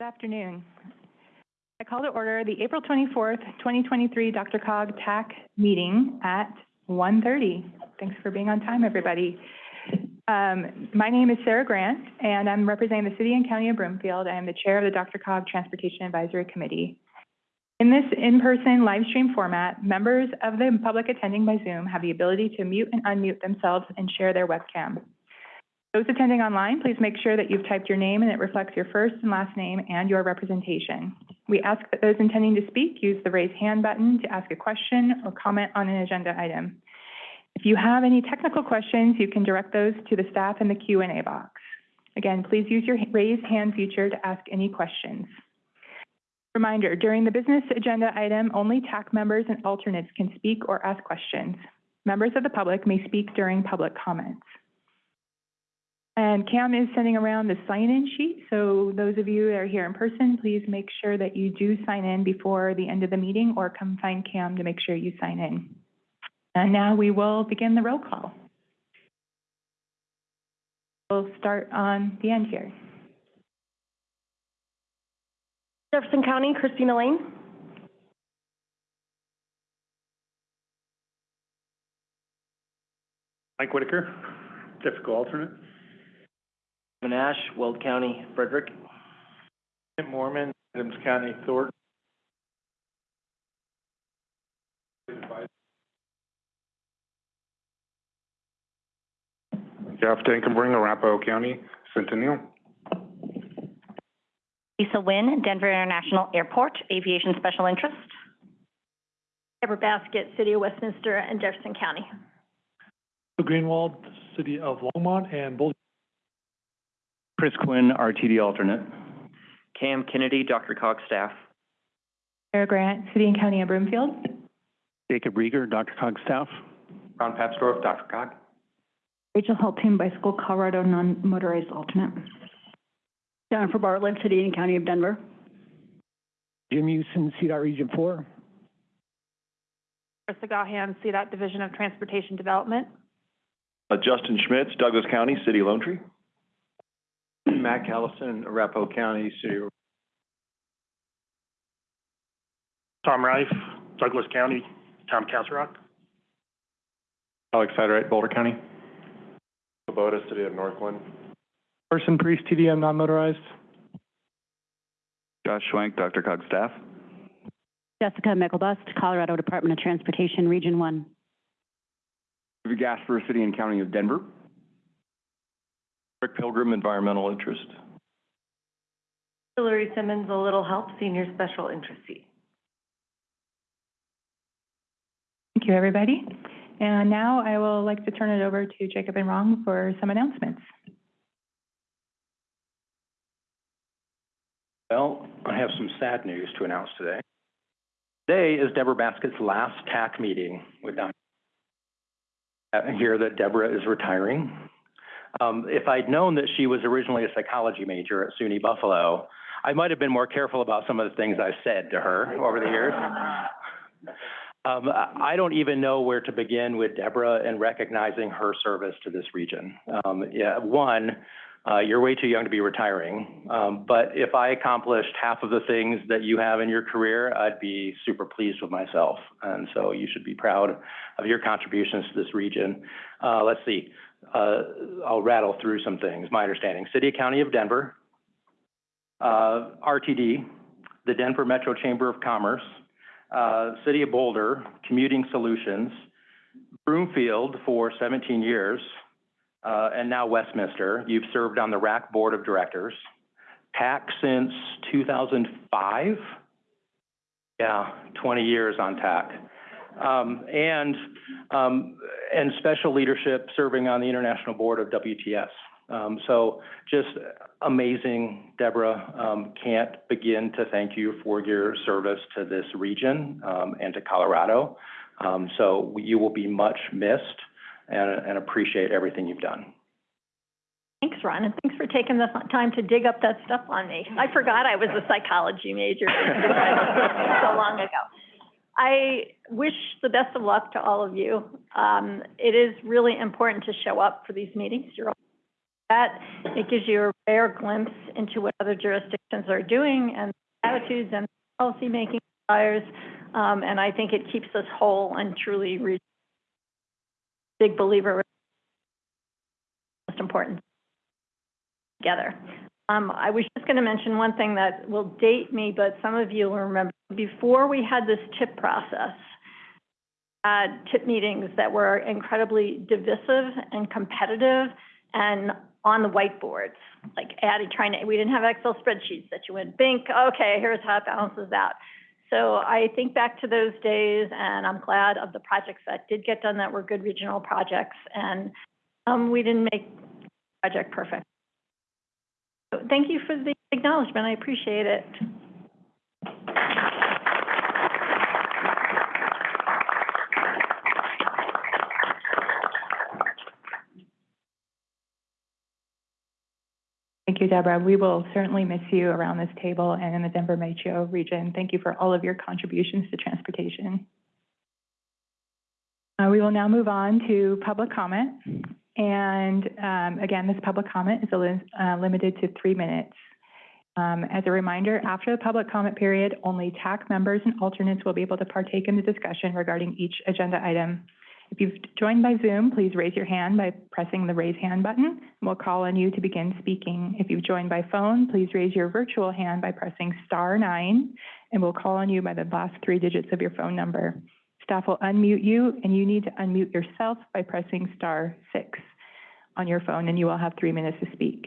Good afternoon. I call to order the April 24th, 2023 DRCOG TAC meeting at 1:30. Thanks for being on time, everybody. Um, My name is Sarah Grant, and I'm representing the City and County of Broomfield. I am the Chair of the DRCOG Transportation Advisory Committee. In this in-person live stream format, members of the public attending by Zoom have the ability to mute and unmute themselves and share their webcam. Those attending online, please make sure that you've typed your name and it reflects your first and last name and your representation. We ask that those intending to speak use the raise hand button to ask a question or comment on an agenda item. If you have any technical questions, you can direct those to the staff in the Q and A box. Again, please use your raise hand feature to ask any questions. Reminder, during the business agenda item, only TAC members and alternates can speak or ask questions. Members of the public may speak during public comments. And Cam is sending around the sign-in sheet, so those of you that are here in person, please make sure that you do sign in before the end of the meeting or come find Cam to make sure you sign in. And now we will begin the roll call. We'll start on the end here. Jefferson County, Christina Lane. Mike Whitaker, difficult alternate. Kevin Ash, Weld County, Frederick. Kent Moorman, Adams County, Thornton. Jeff Dankenbring, Arapahoe County, Centennial. Lisa Nguyen, Denver International Airport, Aviation Special Interest. Deborah Baskett, City of Westminster and Jefferson County. Greenwald, City of Longmont, and Boulder. Chris Quinn, RTD alternate. Cam Kennedy, DRCOG staff. Sarah Grant, City and County of Broomfield. Jacob Riger, Dr. Cog staff. Ron Papsdorf, DRCOG. Rachel Hultin, Bicycle Colorado Non-Motorized Alternate. Jennifer Bartlett, City and County of Denver. Jim Houston, CDOT Region Four. Krista Gahan, CDOT Division of Transportation Development. Uh, Justin Schmitz, Douglas County, City of Lone Tree. Matt Callison, Arapahoe County, City. Tom Reif, Douglas County, Tom Castle Rock. Alex Federate, Boulder County. Kubota, City of Northglenn. Person Priest, TDM Non-Motorized. Josh Schwank, DRCOG staff. Jessica Myklebust, Colorado Department of Transportation, Region One. Gasper, City and County of Denver. Rick Pilgrim, Environmental Interest. Hillary Simmons, A Little Help, Senior Special Interest Seat. Thank you, everybody. And now I will like to turn it over to Jacob and Ron for some announcements. Well, I have some sad news to announce today. Today is Deborah Baskett's last TAC meeting with Dr. I hear that Deborah is retiring. Um, if I'd known that she was originally a psychology major at SUNY Buffalo, I might have been more careful about some of the things I've said to her over the years. Um, I don't even know where to begin with Deborah and recognizing her service to this region. Um, yeah, one, uh, you're way too young to be retiring. Um, but if I accomplished half of the things that you have in your career, I'd be super pleased with myself. And so you should be proud of your contributions to this region. Uh, let's see. Uh, I'll rattle through some things. My understanding, City County of Denver, uh, RTD, the Denver Metro Chamber of Commerce, uh, City of Boulder, Commuting Solutions, Broomfield for 17 years, uh, and now Westminster. You've served on the RAC Board of Directors. TAC since 2005? Yeah, 20 years on TAC. Um, and, um, and special leadership serving on the International Board of WTS. Um, so just amazing, Deborah. Um, can't begin to thank you for your service to this region um, and to Colorado. Um, so you will be much missed and, and appreciate everything you've done. Thanks, Ron, and thanks for taking the time to dig up that stuff on me. I forgot I was a psychology major so long ago. I wish the best of luck to all of you. Um, it is really important to show up for these meetings. You're all that. It gives you a rare glimpse into what other jurisdictions are doing and attitudes and policymaking desires. Um, and I think it keeps us whole and truly re- big believer most important together. Um, I was just going to mention one thing that will date me, but some of you will remember, before we had this tip process, had tip meetings that were incredibly divisive and competitive and on the whiteboards, like adding, trying to, we didn't have Excel spreadsheets that you went, bink, okay, here's how it balances out. So I think back to those days, and I'm glad of the projects that did get done that were good regional projects, and um, we didn't make project perfect. Thank you for the acknowledgement, I appreciate it. Thank you, Deborah. We will certainly miss you around this table and in the Denver metro region. Thank you for all of your contributions to transportation. Uh, we will now move on to public comment. And um, again, this public comment is uh, limited to three minutes. Um, as a reminder, after the public comment period, only TAC members and alternates will be able to partake in the discussion regarding each agenda item. If you've joined by Zoom, please raise your hand by pressing the raise hand button, we'll call on you to begin speaking. If you've joined by phone, please raise your virtual hand by pressing star nine, and we'll call on you by the last three digits of your phone number. Staff will unmute you, and you need to unmute yourself by pressing star six on your phone, and you will have three minutes to speak.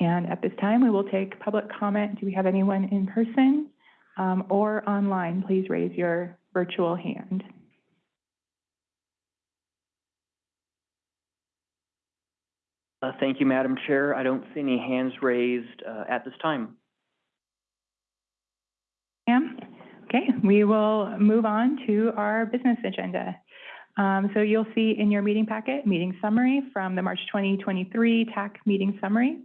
And at this time, we will take public comment. Do we have anyone in person um, or online? Please raise your virtual hand. Uh, thank you, Madam Chair. I don't see any hands raised, uh, at this time. Okay, we will move on to our business agenda. Um, so you'll see in your meeting packet, meeting summary from the March 2023 TAC meeting summary.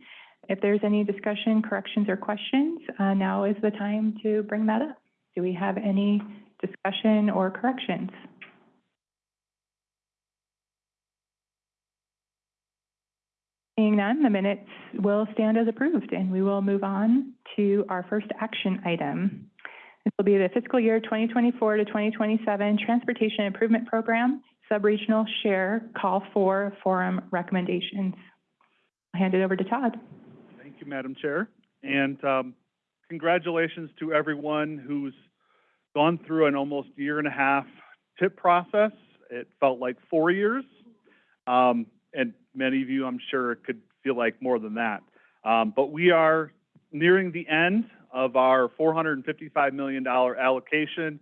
If there's any discussion, corrections, or questions, uh, now is the time to bring that up. Do we have any discussion or corrections? Seeing none, the minutes will stand as approved, and we will move on to our first action item. This will be the fiscal year 2024 to 2027 Transportation Improvement Program, Subregional Share Call for Forum Recommendations. I'll hand it over to Todd. Thank you, Madam Chair. And um, congratulations to everyone who's gone through an almost year and a half tip process. It felt like four years. Um, and many of you, I'm sure, could feel like more than that. Um, but we are nearing the end of our $455 million allocation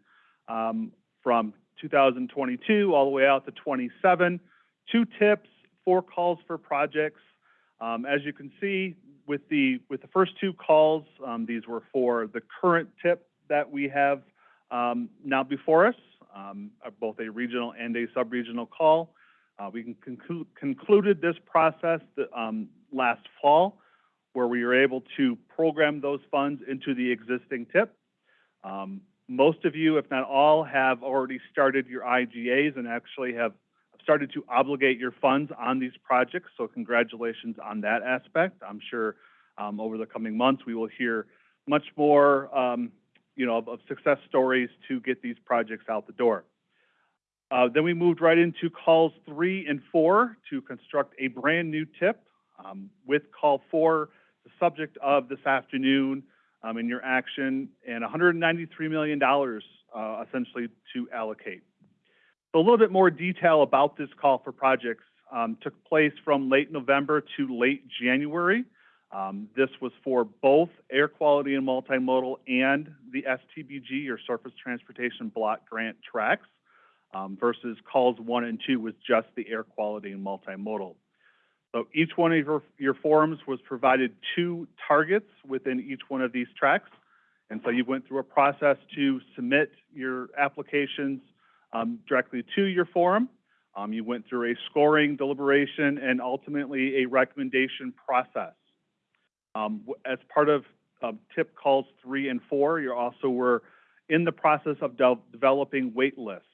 um, from 2022 all the way out to 27. Two tips, four calls for projects. Um, as you can see, with the with the first two calls, um, these were for the current tip that we have um, now before us, um, both a regional and a sub-regional call. Uh, we conclu concluded this process the, um, last fall, where we were able to program those funds into the existing tip. Um, most of you, if not all, have already started your IGAs and actually have started to obligate your funds on these projects, so congratulations on that aspect. I'm sure um, over the coming months we will hear much more, um, you know, of, of, success stories to get these projects out the door. Uh, then we moved right into calls three and four to construct a brand new tip um, with call four, the subject of this afternoon um, in your action, and $193 million uh, essentially to allocate. So a little bit more detail about this call for projects um, took place from late November to late January. Um, this was for both air quality and multimodal and the STBG, or Surface Transportation Block Grant tracks, um, versus calls one and two was just the air quality and multimodal. So each one of your, your forums was provided two targets within each one of these tracks. And so you went through a process to submit your applications um, directly to your forum. Um, you went through a scoring deliberation and ultimately a recommendation process. Um, as part of tip calls three and four, you also were in the process of de developing wait lists.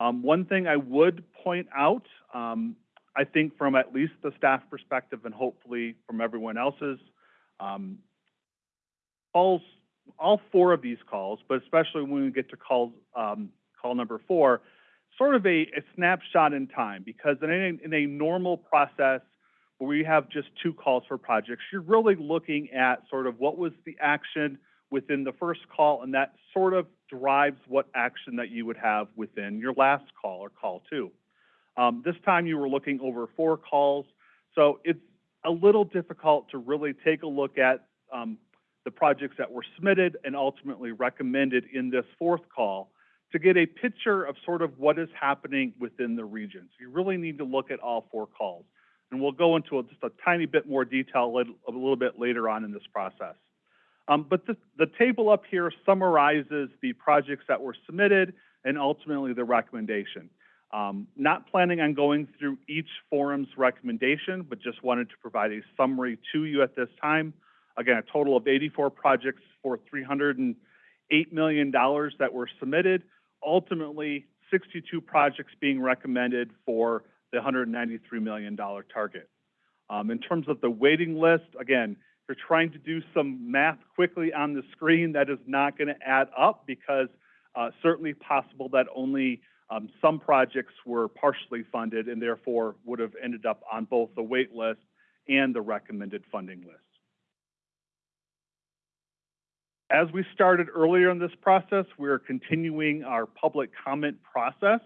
Um, one thing I would point out, um, I think from at least the staff perspective and hopefully from everyone else's, um, calls, all four of these calls, but especially when we get to calls, um, call number four, sort of a, a snapshot in time, because in a, in a normal process where we have just two calls for projects, you're really looking at sort of what was the action within the first call, and that sort of drives what action that you would have within your last call or call two. Um, this time you were looking over four calls, so it's a little difficult to really take a look at, um, the projects that were submitted and ultimately recommended in this fourth call to get a picture of sort of what is happening within the region. So you really need to look at all four calls. And we'll go into just a tiny bit more detail a little, a little bit later on in this process. Um, but the, the table up here summarizes the projects that were submitted and ultimately the recommendation. Um, not planning on going through each forum's recommendation, but just wanted to provide a summary to you at this time. Again, a total of 84 projects for $308 million that were submitted. Ultimately, 62 projects being recommended for the $193 million target. Um, in terms of the waiting list, again, you're trying to do some math quickly on the screen, that is not going to add up because uh, certainly possible that only um, some projects were partially funded and therefore would have ended up on both the wait list and the recommended funding list. As we started earlier in this process, we're continuing our public comment process,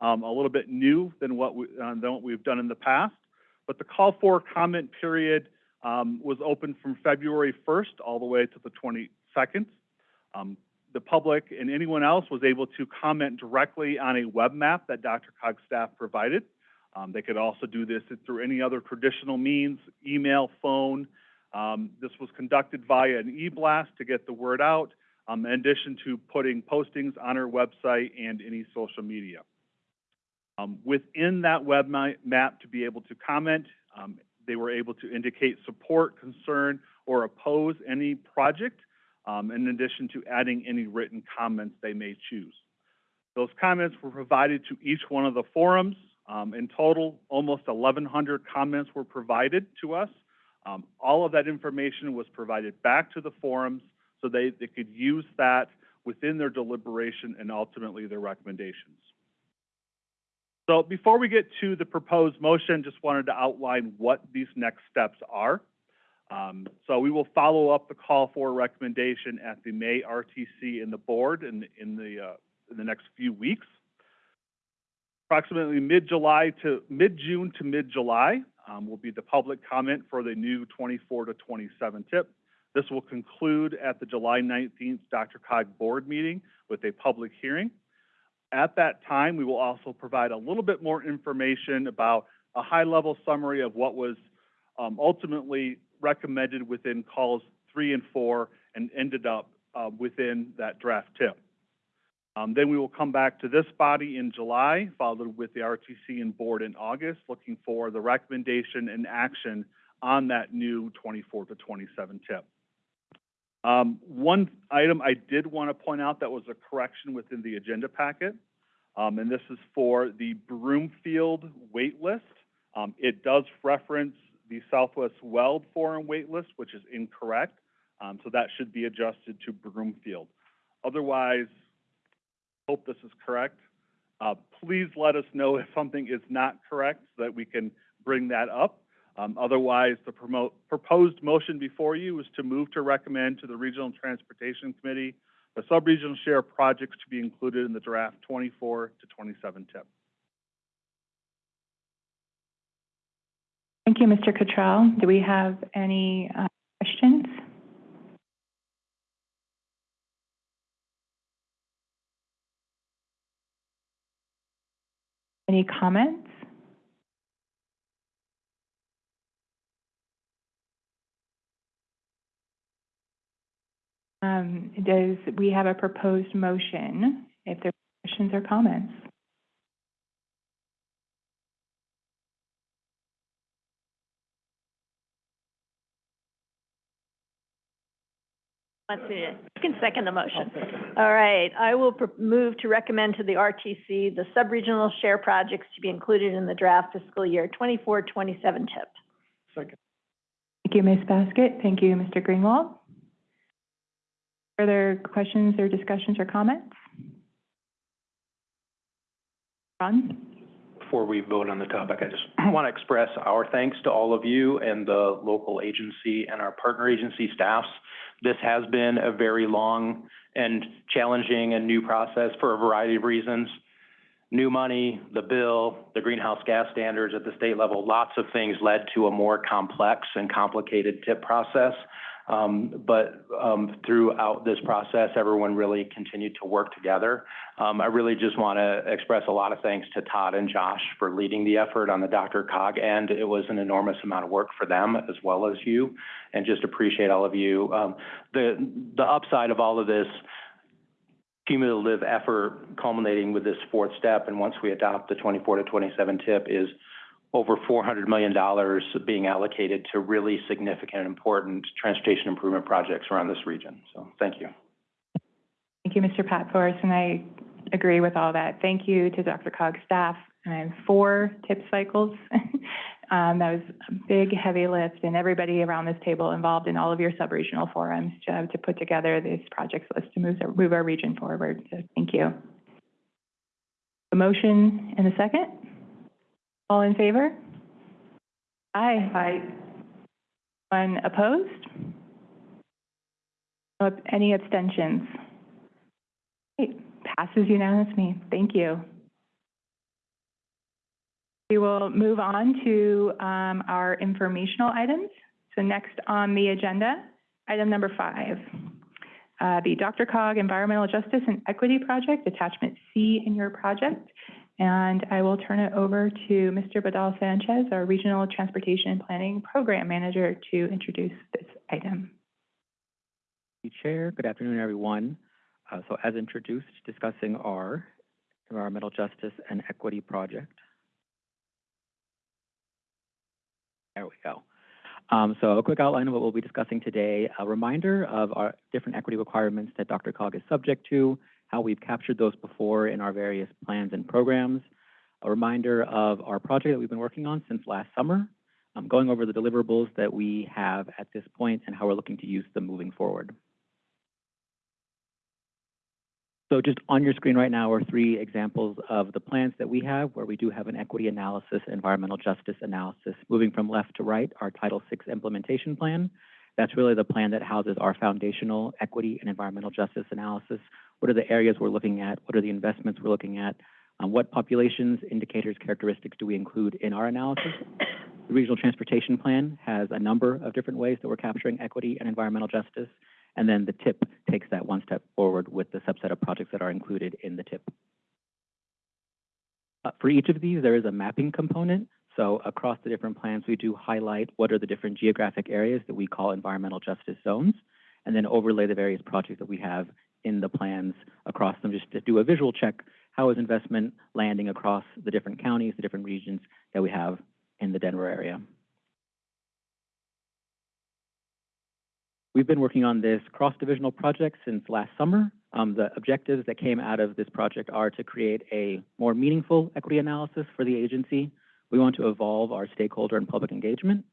um, a little bit new than what, we, uh, than what we've done in the past. But the call for comment period um, was open from February 1st all the way to the 22nd. Um, the public and anyone else was able to comment directly on a web map that DRCOG staff provided. Um, they could also do this through any other traditional means, email, phone. Um, this was conducted via an e-blast to get the word out, um, in addition to putting postings on our website and any social media. Um, within that web map to be able to comment, um, they were able to indicate support, concern, or oppose any project, um, in addition to adding any written comments they may choose. Those comments were provided to each one of the forums. Um, in total, almost 1,100 comments were provided to us. Um, all of that information was provided back to the forums so they, they could use that within their deliberation and ultimately their recommendations. So before we get to the proposed motion, just wanted to outline what these next steps are. Um, so we will follow up the call for recommendation at the May RTC in the board in, in the, uh, in the next few weeks. Approximately mid-July to, mid-June to mid-July, um, will be the public comment for the new 24 to 27 tip. This will conclude at the July 19th DRCOG board meeting with a public hearing. At that time, we will also provide a little bit more information about a high-level summary of what was um, ultimately recommended within calls three and four and ended up uh, within that draft tip. Um, then we will come back to this body in July, followed with the RTC and board in August, looking for the recommendation and action on that new 24 to 27 tip. Um, one item I did want to point out that was a correction within the agenda packet, um, and this is for the Broomfield wait list. Um, it does reference the Southwest Weld Forum wait list, which is incorrect, um, so that should be adjusted to Broomfield. Otherwise, hope this is correct. Uh, please let us know if something is not correct so that we can bring that up. Um, otherwise, the promote, proposed motion before you is to move to recommend to the Regional Transportation Committee the sub-regional share projects to be included in the draft 24 to 27 tip. Thank you, Mr. Cottrell. Do we have any uh, questions? Any comments? Um, does, we have a proposed motion, if there are questions or comments? Wants me to, you can second the motion. All right, I will pr- move to recommend to the RTC the sub-regional share projects to be included in the draft fiscal year 24-27 tip. Second. Thank you, Ms. Baskett. Thank you, Mr. Greenwald. Further questions or discussions or comments? Ron? Before we vote on the topic, I just want to express our thanks to all of you and the local agency and our partner agency staffs. This has been a very long and challenging and new process for a variety of reasons. New money, the bill, the greenhouse gas standards at the state level, lots of things led to a more complex and complicated tip process. Um, but, um, throughout this process, everyone really continued to work together. Um, I really just want to express a lot of thanks to Todd and Josh for leading the effort on the DRCOG end. It was an enormous amount of work for them as well as you, and just appreciate all of you. Um, the, the upside of all of this cumulative effort culminating with this fourth step, and once we adopt the twenty-four to twenty-seven tip, is over four hundred million dollars being allocated to really significant important transportation improvement projects around this region. So, thank you. Thank you, Mr. Papsdorf, and I agree with all that. Thank you to DRCOG's staff. And four tip cycles. Um, that was a big, heavy lift, and everybody around this table involved in all of your sub-regional forums to, put together this projects list to move, move our region forward. So, thank you. A motion and a second? All in favor? Aye. Aye. One opposed? No- Any abstentions? Great, passes unanimously. Thank you. We will move on to um, our informational items. So next on the agenda, item number five, uh, the DRCOG Environmental Justice and Equity Project, attachment C in your project. And I will turn it over to Mr. Badal Sanchez, our Regional Transportation Planning Program Manager, to introduce this item. Thank you, Chair. Good afternoon, everyone. Uh, so as introduced, discussing our environmental justice and equity project. There we go. Um, so a quick outline of what we'll be discussing today, a reminder of our different equity requirements that DRCOG is subject to, how we've captured those before in our various plans and programs, a reminder of our project that we've been working on since last summer, um, going over the deliverables that we have at this point and how we're looking to use them moving forward. So just on your screen right now are three examples of the plans that we have where we do have an equity analysis, environmental justice analysis. Moving from left to right, our Title VI implementation plan. That's really the plan that houses our foundational equity and environmental justice analysis. What are the areas we're looking at? What are the investments we're looking at? Um, what populations, indicators, characteristics do we include in our analysis? The regional transportation plan has a number of different ways that we're capturing equity and environmental justice. And then the TIP takes that one step forward with the subset of projects that are included in the TIP. Uh, for each of these, there is a mapping component. So across the different plans, we do highlight what are the different geographic areas that we call environmental justice zones, and then overlay the various projects that we have in the plans across them, just to do a visual check. How is investment landing across the different counties, the different regions that we have in the Denver area? We've been working on this cross-divisional project since last summer. Um, the objectives that came out of this project are to create a more meaningful equity analysis for the agency. We want to evolve our stakeholder and public engagement,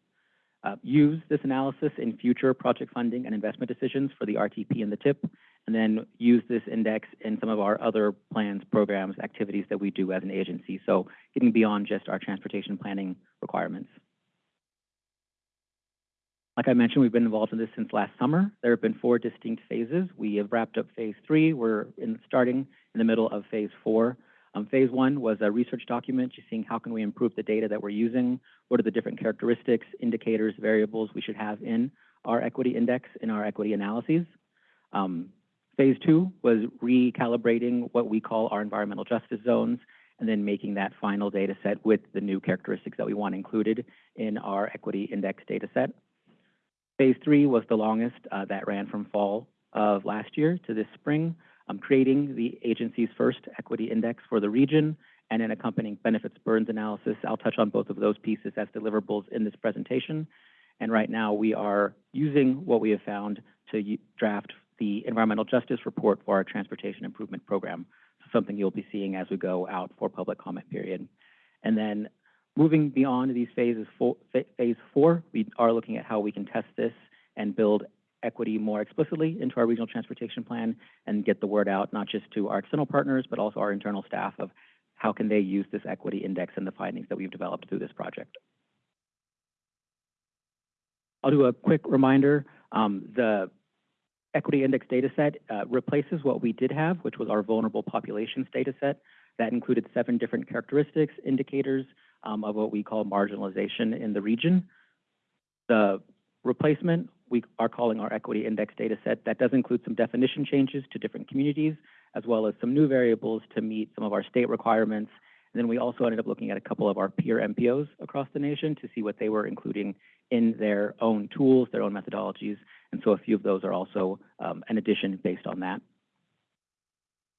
uh, use this analysis in future project funding and investment decisions for the RTP and the TIP, and then use this index in some of our other plans, programs, activities that we do as an agency. So getting beyond just our transportation planning requirements. Like I mentioned, we've been involved in this since last summer. There have been four distinct phases. We have wrapped up phase three. We're in, starting in the middle of phase four. Um, phase one was a research document, just seeing how can we improve the data that we're using, what are the different characteristics, indicators, variables we should have in our equity index, in our equity analyses. Um, phase two was recalibrating what we call our environmental justice zones, and then making that final data set with the new characteristics that we want included in our equity index data set. Phase three was the longest. Uh, that ran from fall of last year to this spring, um, creating the agency's first equity index for the region and an accompanying benefits burdens analysis. I'll touch on both of those pieces as deliverables in this presentation. And right now we are using what we have found to draft the environmental justice report for our transportation improvement program. So Something you'll be seeing as we go out for public comment period. And then moving beyond these phases, four, phase four, we are looking at how we can test this and build equity more explicitly into our regional transportation plan and get the word out, not just to our external partners, but also our internal staff of how can they use this equity index and the findings that we've developed through this project. I'll do a quick reminder. Um, the equity index data set uh, replaces what we did have, which was our vulnerable populations data set. That included seven different characteristics, indicators um, of what we call marginalization in the region. The replacement we are calling our equity index data set. That does include some definition changes to different communities, as well as some new variables to meet some of our state requirements. And then we also ended up looking at a couple of our peer MPOs across the nation to see what they were including in their own tools, their own methodologies. And so a few of those are also um, an addition based on that.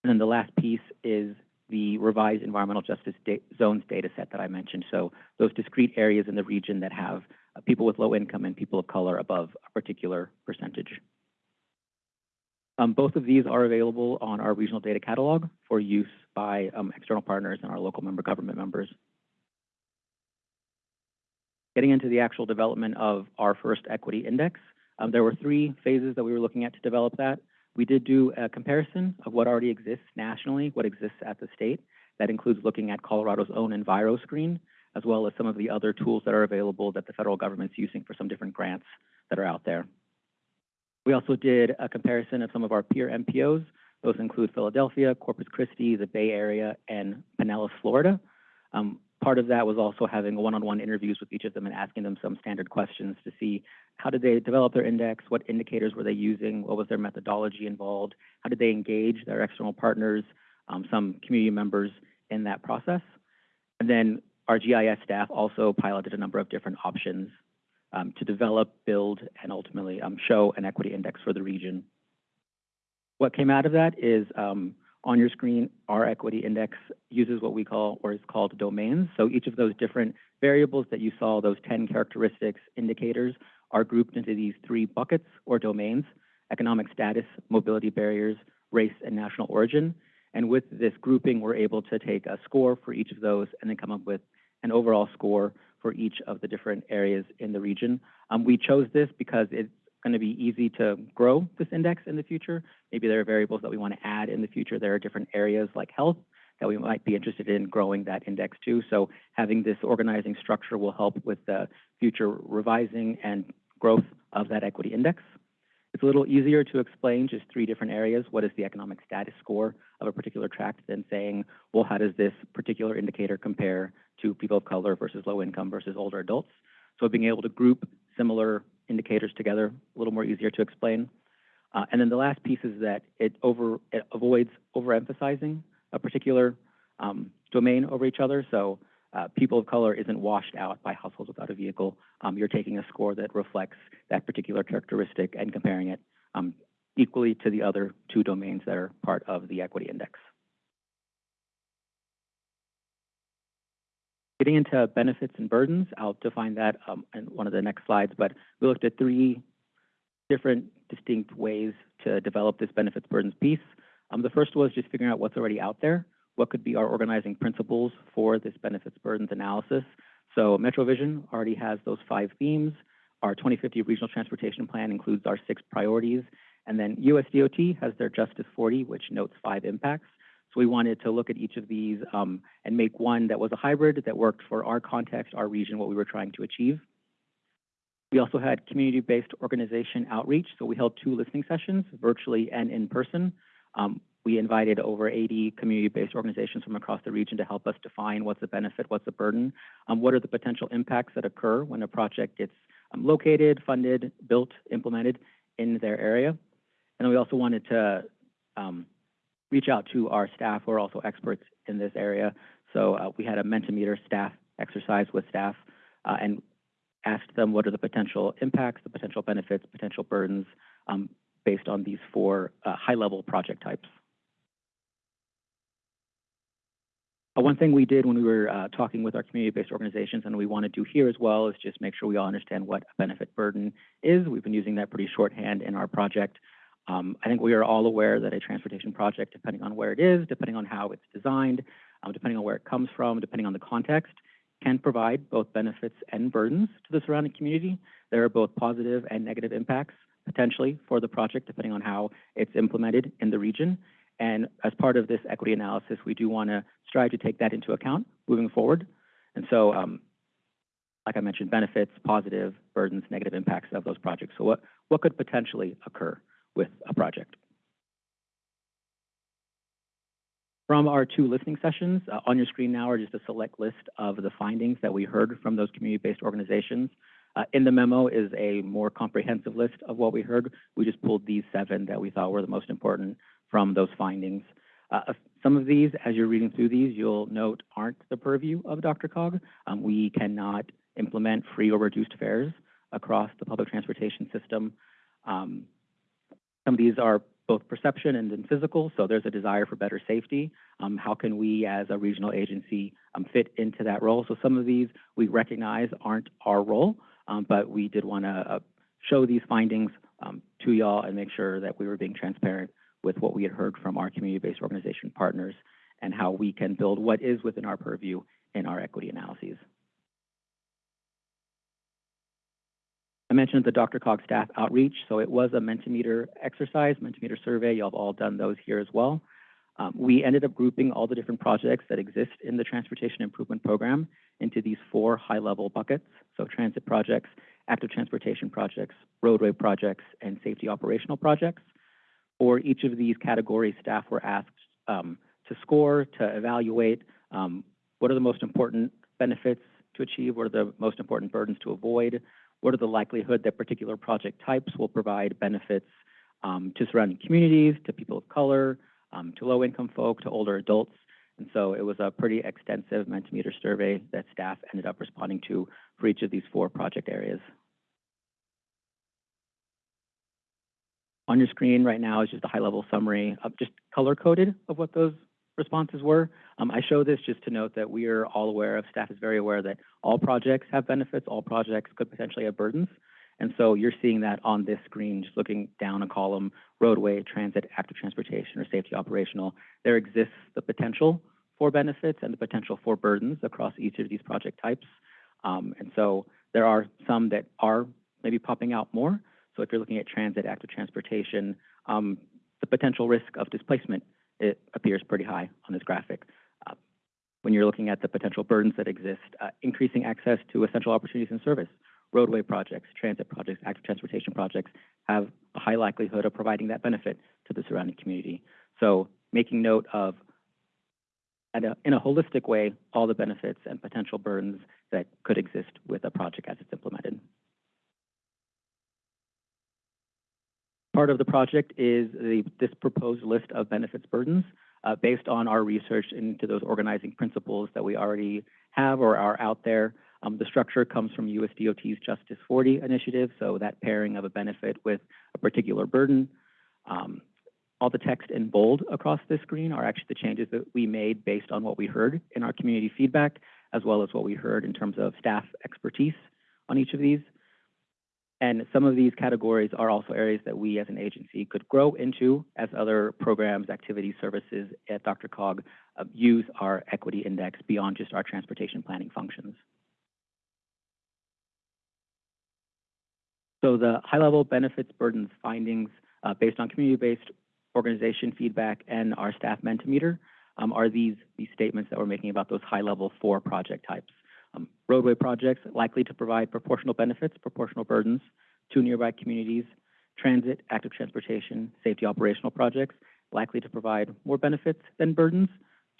And then the last piece is the revised environmental justice da zones data set that I mentioned. So those discrete areas in the region that have people with low income and people of color above a particular percentage. Um, both of these are available on our regional data catalog for use by um, external partners and our local member government members. Getting into the actual development of our first equity index, um, there were three phases that we were looking at to develop that. We did do a comparison of what already exists nationally, what exists at the state. That includes looking at Colorado's own EnviroScreen, as well as some of the other tools that are available that the federal government's using for some different grants that are out there. We also did a comparison of some of our peer MPOs. Those include Philadelphia, Corpus Christi, the Bay Area, and Pinellas, Florida. Um, part of that was also having one-on-one interviews with each of them and asking them some standard questions to see how did they develop their index, what indicators were they using, what was their methodology involved, how did they engage their external partners, um, some community members in that process. And then our GIS staff also piloted a number of different options um, to develop, build, and ultimately um, show an equity index for the region. What came out of that is um, on your screen, our equity index uses what we call, or is called domains. So each of those different variables that you saw, those 10 characteristics, indicators, are grouped into these three buckets or domains, economic status, mobility barriers, race, and national origin. And with this grouping, we're able to take a score for each of those and then come up with an overall score for each of the different areas in the region. Um, we chose this because it's going to be easy to grow this index in the future. Maybe there are variables that we want to add in the future. There are different areas like health that we might be interested in growing that index to. So having this organizing structure will help with the future revising and growth of that equity index. It's a little easier to explain just three different areas. What is the economic status score of a particular tract than saying, well, how does this particular indicator compare to people of color versus low income versus older adults? So being able to group similar indicators together, a little more easier to explain. Uh, and then the last piece is that it over it avoids overemphasizing a particular um, domain over each other. So uh, people of color isn't washed out by households without a vehicle. Um, you're taking a score that reflects that particular characteristic and comparing it um, equally to the other two domains that are part of the equity index. Getting into benefits and burdens, I'll define that um, in one of the next slides, but we looked at three different distinct ways to develop this benefits burdens piece. Um, the first was just figuring out what's already out there. What could be our organizing principles for this benefits burdens analysis? So MetroVision already has those five themes. Our 2050 Regional Transportation Plan includes our six priorities. And then USDOT has their Justice 40, which notes five impacts. So we wanted to look at each of these um, and make one that was a hybrid that worked for our context, our region, what we were trying to achieve. We also had community-based organization outreach. So we held two listening sessions, virtually and in person. Um, we invited over 80 community-based organizations from across the region to help us define what's the benefit, what's the burden, um, what are the potential impacts that occur when a project gets um, located, funded, built, implemented in their area. And we also wanted to um, reach out to our staff who are also experts in this area. So uh, we had a Mentimeter staff exercise with staff uh, and asked them what are the potential impacts, the potential benefits, potential burdens um, based on these four uh, high-level project types. Uh, one thing we did when we were uh, talking with our community-based organizations, and we want to do here as well, is just make sure we all understand what a benefit burden is. We've been using that pretty shorthand in our project. Um, I think we are all aware that a transportation project, depending on where it is, depending on how it's designed, um, depending on where it comes from, depending on the context, can provide both benefits and burdens to the surrounding community. There are both positive and negative impacts potentially for the project, depending on how it's implemented in the region. And as part of this equity analysis, we do want to strive to take that into account moving forward. And so, um, like I mentioned, benefits, positive, burdens, negative impacts of those projects. So what, what could potentially occur with a project? From our two listening sessions, uh, on your screen now are just a select list of the findings that we heard from those community-based organizations. Uh, in the memo is a more comprehensive list of what we heard. We just pulled these seven that we thought were the most important from those findings. Uh, some of these, as you're reading through these, you'll note aren't the purview of DRCOG. Um, we cannot implement free or reduced fares across the public transportation system. Um, some of these are both perception and then physical, so there's a desire for better safety. Um, how can we, as a regional agency, um, fit into that role? So some of these we recognize aren't our role, um, but we did want to uh, show these findings um, to y'all and make sure that we were being transparent with what we had heard from our community-based organization partners and how we can build what is within our purview in our equity analyses. I mentioned the DRCOG staff outreach, so it was a Mentimeter exercise, Mentimeter survey. Y'all have all done those here as well. Um, we ended up grouping all the different projects that exist in the Transportation Improvement Program into these four high-level buckets. So transit projects, active transportation projects, roadway projects, and safety operational projects. For each of these categories, staff were asked um, to score, to evaluate um, what are the most important benefits to achieve, what are the most important burdens to avoid, what are the likelihood that particular project types will provide benefits um, to surrounding communities, to people of color, um, to low-income folk, to older adults. And so it was a pretty extensive Mentimeter survey that staff ended up responding to for each of these four project areas. On your screen right now is just a high-level summary of just color-coded of what those responses were. Um, I show this just to note that we are all aware of, staff is very aware that all projects have benefits, all projects could potentially have burdens. And so you're seeing that on this screen, just looking down a column, roadway, transit, active transportation, or safety operational. There exists the potential for benefits and the potential for burdens across each of these project types. Um, and so there are some that are maybe popping out more. So if you're looking at transit, active transportation, um, the potential risk of displacement, it appears pretty high on this graphic. Uh, when you're looking at the potential burdens that exist, uh, increasing access to essential opportunities and service, roadway projects, transit projects, active transportation projects have a high likelihood of providing that benefit to the surrounding community. So making note of, a, in a holistic way, all the benefits and potential burdens that could exist with a project as it's implemented. Part of the project is the, this proposed list of benefits burdens uh, based on our research into those organizing principles that we already have or are out there. Um, the structure comes from USDOT's Justice 40 initiative, so that pairing of a benefit with a particular burden. Um, all the text in bold across this screen are actually the changes that we made based on what we heard in our community feedback, as well as what we heard in terms of staff expertise on each of these. And some of these categories are also areas that we as an agency could grow into as other programs, activities, services at DRCOG uh, use our equity index beyond just our transportation planning functions. So the high-level benefits, burdens, findings uh, based on community-based organization feedback and our staff Mentimeter um, are these, these statements that we're making about those high-level four project types. Um, roadway projects likely to provide proportional benefits, proportional burdens to nearby communities. Transit, active transportation, safety operational projects likely to provide more benefits than burdens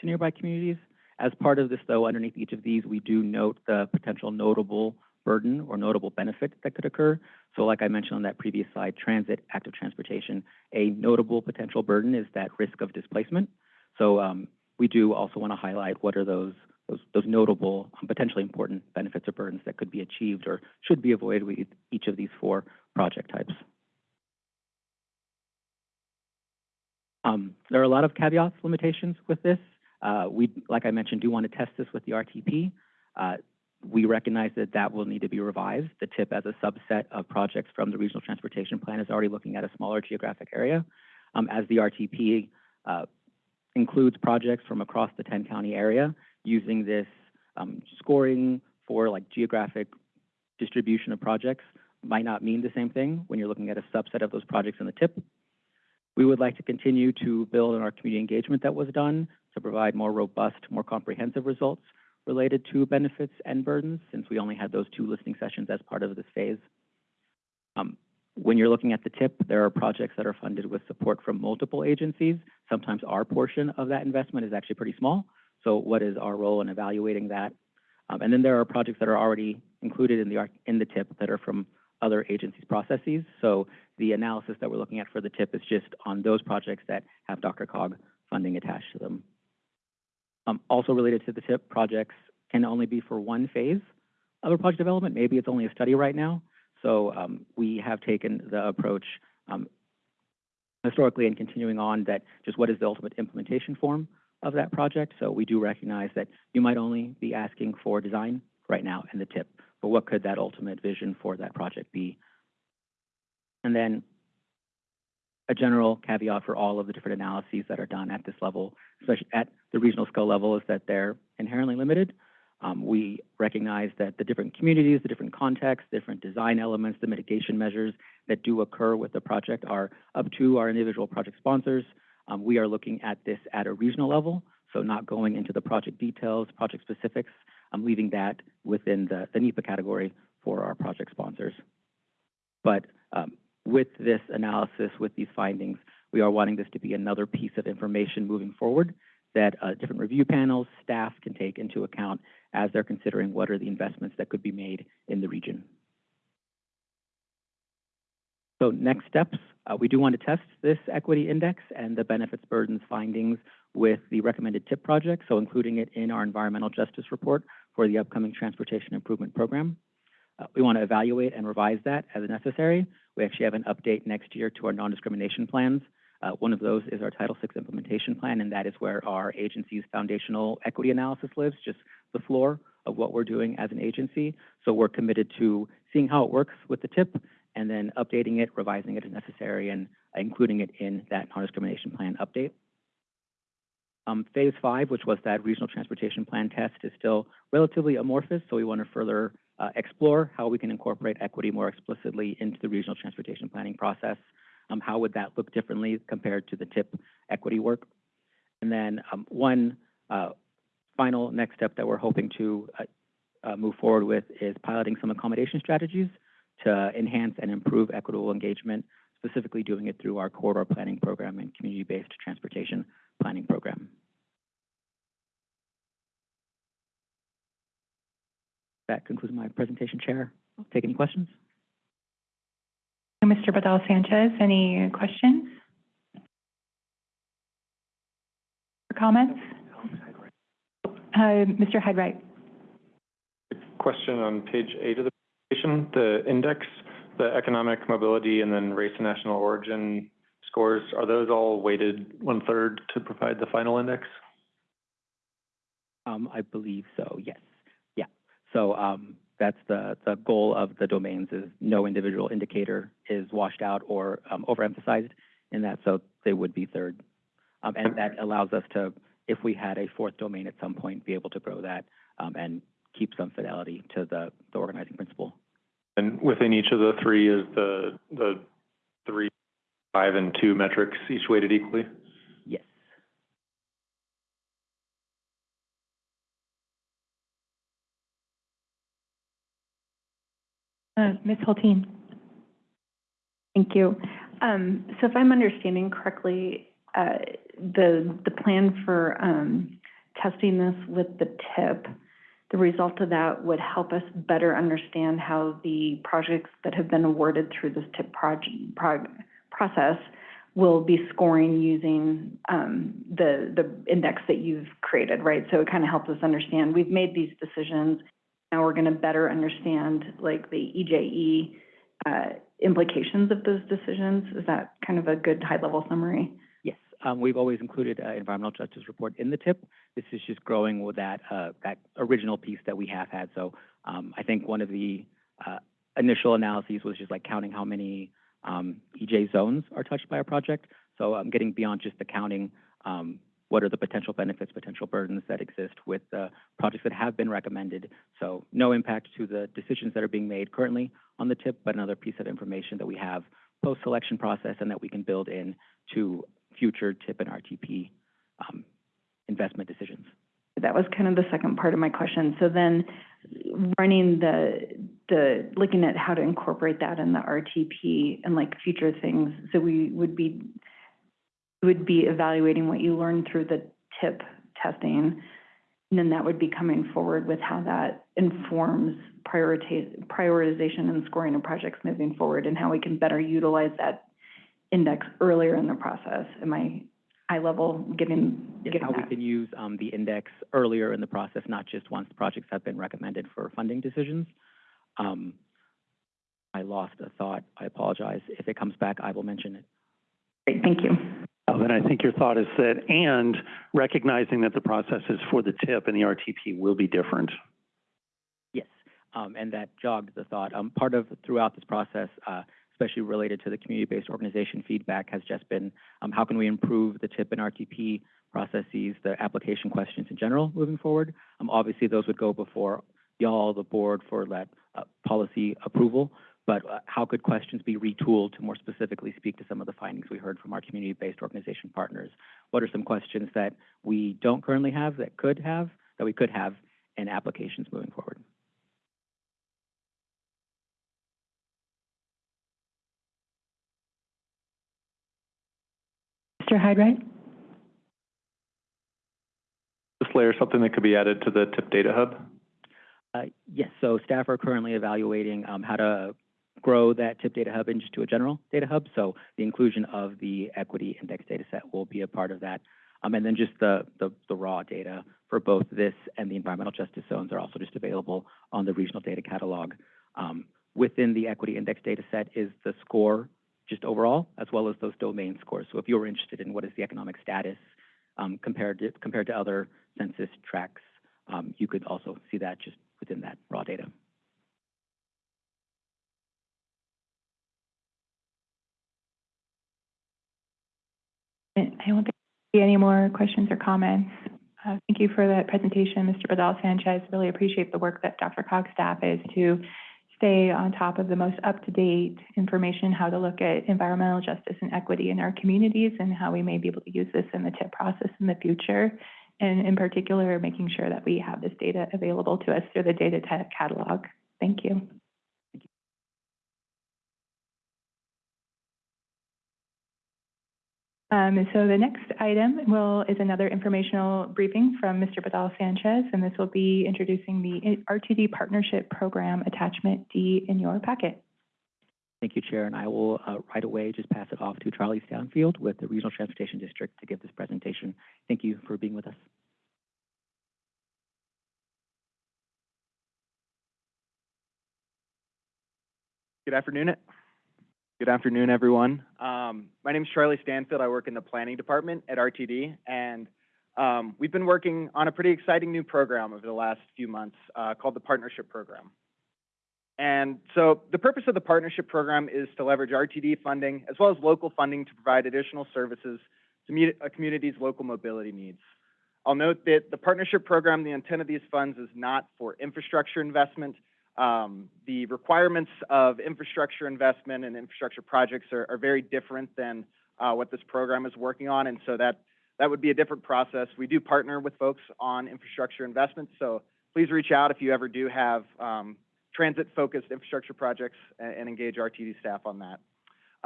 to nearby communities. As part of this, though, underneath each of these, we do note the potential notable burden or notable benefit that could occur. So like I mentioned on that previous slide, transit, active transportation, a notable potential burden is that risk of displacement. So um, we do also want to highlight what are those those, notable, um, potentially important benefits or burdens that could be achieved or should be avoided with each of these four project types. Um, there are a lot of caveats, limitations with this. Uh, we, like I mentioned, do want to test this with the RTP. Uh, we recognize that that will need to be revised. The TIP as a subset of projects from the Regional Transportation Plan is already looking at a smaller geographic area. Um, as the RTP, uh, includes projects from across the ten county area using this, um, scoring for like geographic distribution of projects might not mean the same thing when you're looking at a subset of those projects in the TIP. We would like to continue to build on our community engagement that was done to provide more robust, more comprehensive results related to benefits and burdens, since we only had those two listening sessions as part of this phase. Um, when you're looking at the TIP, there are projects that are funded with support from multiple agencies. Sometimes our portion of that investment is actually pretty small. So what is our role in evaluating that? Um, and then there are projects that are already included in the, in the TIP that are from other agencies' processes. So the analysis that we're looking at for the TIP is just on those projects that have DRCOG funding attached to them. Um, also related to the TIP, projects can only be for one phase of a project development. Maybe it's only a study right now. So um, we have taken the approach um, historically and continuing on that just what is the ultimate implementation form of that project. So we do recognize that you might only be asking for design right now in the TIP, but what could that ultimate vision for that project be? And then a general caveat for all of the different analyses that are done at this level, especially at the regional scale level, is that they're inherently limited. Um, we recognize that the different communities, the different contexts, different design elements, the mitigation measures that do occur with the project are up to our individual project sponsors. Um, we are looking at this at a regional level, so not going into the project details, project specifics. I'm leaving that within the, the NEPA category for our project sponsors. But um, with this analysis, with these findings, we are wanting this to be another piece of information moving forward that uh, different review panels, staff can take into account as they're considering what are the investments that could be made in the region. So next steps, uh, we do want to test this equity index and the benefits burdens findings with the recommended TIP project, so including it in our environmental justice report for the upcoming transportation improvement program. Uh, we want to evaluate and revise that as necessary. We actually have an update next year to our non-discrimination plans. Uh, one of those is our Title VI implementation plan, and that is where our agency's foundational equity analysis lives, just the floor of what we're doing as an agency. So we're committed to seeing how it works with the TIP and then updating it, revising it as necessary, and including it in that non-discrimination plan update. Um, phase five, which was that regional transportation plan test, is still relatively amorphous, so we want to further uh, explore how we can incorporate equity more explicitly into the regional transportation planning process. Um, how would that look differently compared to the TIP equity work? And then um, one uh, final next step that we're hoping to uh, uh, move forward with is piloting some accommodation strategies to enhance and improve equitable engagement, specifically doing it through our corridor planning program and community-based transportation planning program. That concludes my presentation, Chair. I'll take any questions. Mr. Badal Sanchez, any questions? Or comments? Uh, Mr. Hyde-Wright. Question on page eight of the presentation, the index, the economic mobility and then race and national origin scores, are those all weighted one-third to provide the final index? Um, I believe so, yes. Yeah. So, um, that's the, the goal of the domains is no individual indicator is washed out or, um, overemphasized in that, so they would be third. Um, and that allows us to, if we had a fourth domain at some point, be able to grow that, um, and keep some fidelity to the, the organizing principle. And within each of the three is the, the three, five, and two metrics each weighted equally? Yes. Uh, Ms. Hultin. Thank you. Um, so if I'm understanding correctly, uh, the, the plan for, um, testing this with the tip, the result of that would help us better understand how the projects that have been awarded through this tip process will be scoring using, um, the, the index that you've created, right? So it kind of helps us understand, we've made these decisions, now we're gonna better understand like the EJE, uh, implications of those decisions. Is that kind of a good high-level summary? Um, we've always included uh, environmental justice report in the tip. This is just growing with that, uh, that original piece that we have had. So, um, I think one of the, uh, initial analyses was just like counting how many, um, EJ zones are touched by a project. So, um, getting beyond just the counting, um, what are the potential benefits, potential burdens that exist with the projects that have been recommended. So no impact to the decisions that are being made currently on the tip, but another piece of information that we have post-selection process and that we can build in to future tip and RTP um, investment decisions. That was kind of the second part of my question. So then, running the, the, looking at how to incorporate that in the RTP and like future things, so we would be, would be evaluating what you learned through the tip testing, and then that would be coming forward with how that informs prioritization and scoring of projects moving forward, and how we can better utilize that index earlier in the process. Am I high level getting, Yes, getting how we that? can use um, the index earlier in the process, not just once projects have been recommended for funding decisions. Um, I lost a thought. I apologize. If it comes back, I will mention it. Great, thank you. Then I think your thought is that, and recognizing that the processes for the tip and the RTP will be different. Yes, um, and that jogged the thought. Um, part of throughout this process, uh, especially related to the community-based organization feedback, has just been um, how can we improve the TIP and RTP processes, the application questions in general moving forward. Um, obviously, those would go before y'all, the board, for that uh, policy approval. But uh, how could questions be retooled to more specifically speak to some of the findings we heard from our community-based organization partners? What are some questions that we don't currently have that could have, that we could have in applications moving forward? Mr. Hyde-Wright? This layer, something that could be added to the tip data hub? Uh, yes, so staff are currently evaluating um, how to grow that tip data hub into a general data hub. So the inclusion of the equity index data set will be a part of that. Um, and then just the, the, the raw data for both this and the environmental justice zones are also just available on the regional data catalog. Um, within the equity index data set is the score just overall, as well as those domain scores. So if you were interested in what is the economic status um, compared to, compared to other census tracts, um, you could also see that just within that raw data. I don't think there any more questions or comments. Uh, thank you for that presentation, Mr. Badal Sanchez. Really appreciate the work that DRCOG's staff is to stay on top of the most up-to-date information, how to look at environmental justice and equity in our communities and how we may be able to use this in the TIP process in the future. And in particular, making sure that we have this data available to us through the data catalog. Thank you. Um, so the next item will, is another informational briefing from Mr. Badal Sanchez, and this will be introducing the RTD Partnership Program Attachment D in your packet. Thank you, Chair, and I will uh, right away just pass it off to Charlie Stanfield with the Regional Transportation District to give this presentation. Thank you for being with us. Good afternoon. Good afternoon, everyone. Um, my name is Charlie Stanfield. I work in the planning department at RTD, and um, we've been working on a pretty exciting new program over the last few months uh, called the Partnership Program. And so the purpose of the Partnership Program is to leverage RTD funding as well as local funding to provide additional services to meet a community's local mobility needs. I'll note that the Partnership Program, the intent of these funds is not for infrastructure investment, um, the requirements of infrastructure investment and infrastructure projects are, are very different than uh, what this program is working on, and so that that would be a different process. We do partner with folks on infrastructure investments, so please reach out if you ever do have um, transit-focused infrastructure projects and, and, engage RTD staff on that.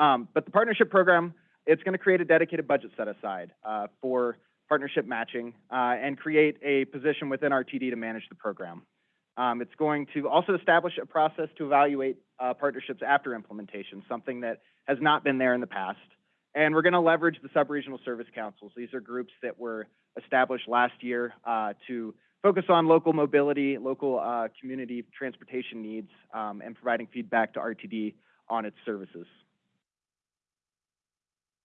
Um, but the partnership program, it's going to create a dedicated budget set aside uh, for partnership matching uh, and create a position within RTD to manage the program. Um, it's going to also establish a process to evaluate uh, partnerships after implementation, something that has not been there in the past. And we're going to leverage the sub-regional service councils. These are groups that were established last year uh, to focus on local mobility, local uh, community transportation needs, um, and providing feedback to RTD on its services.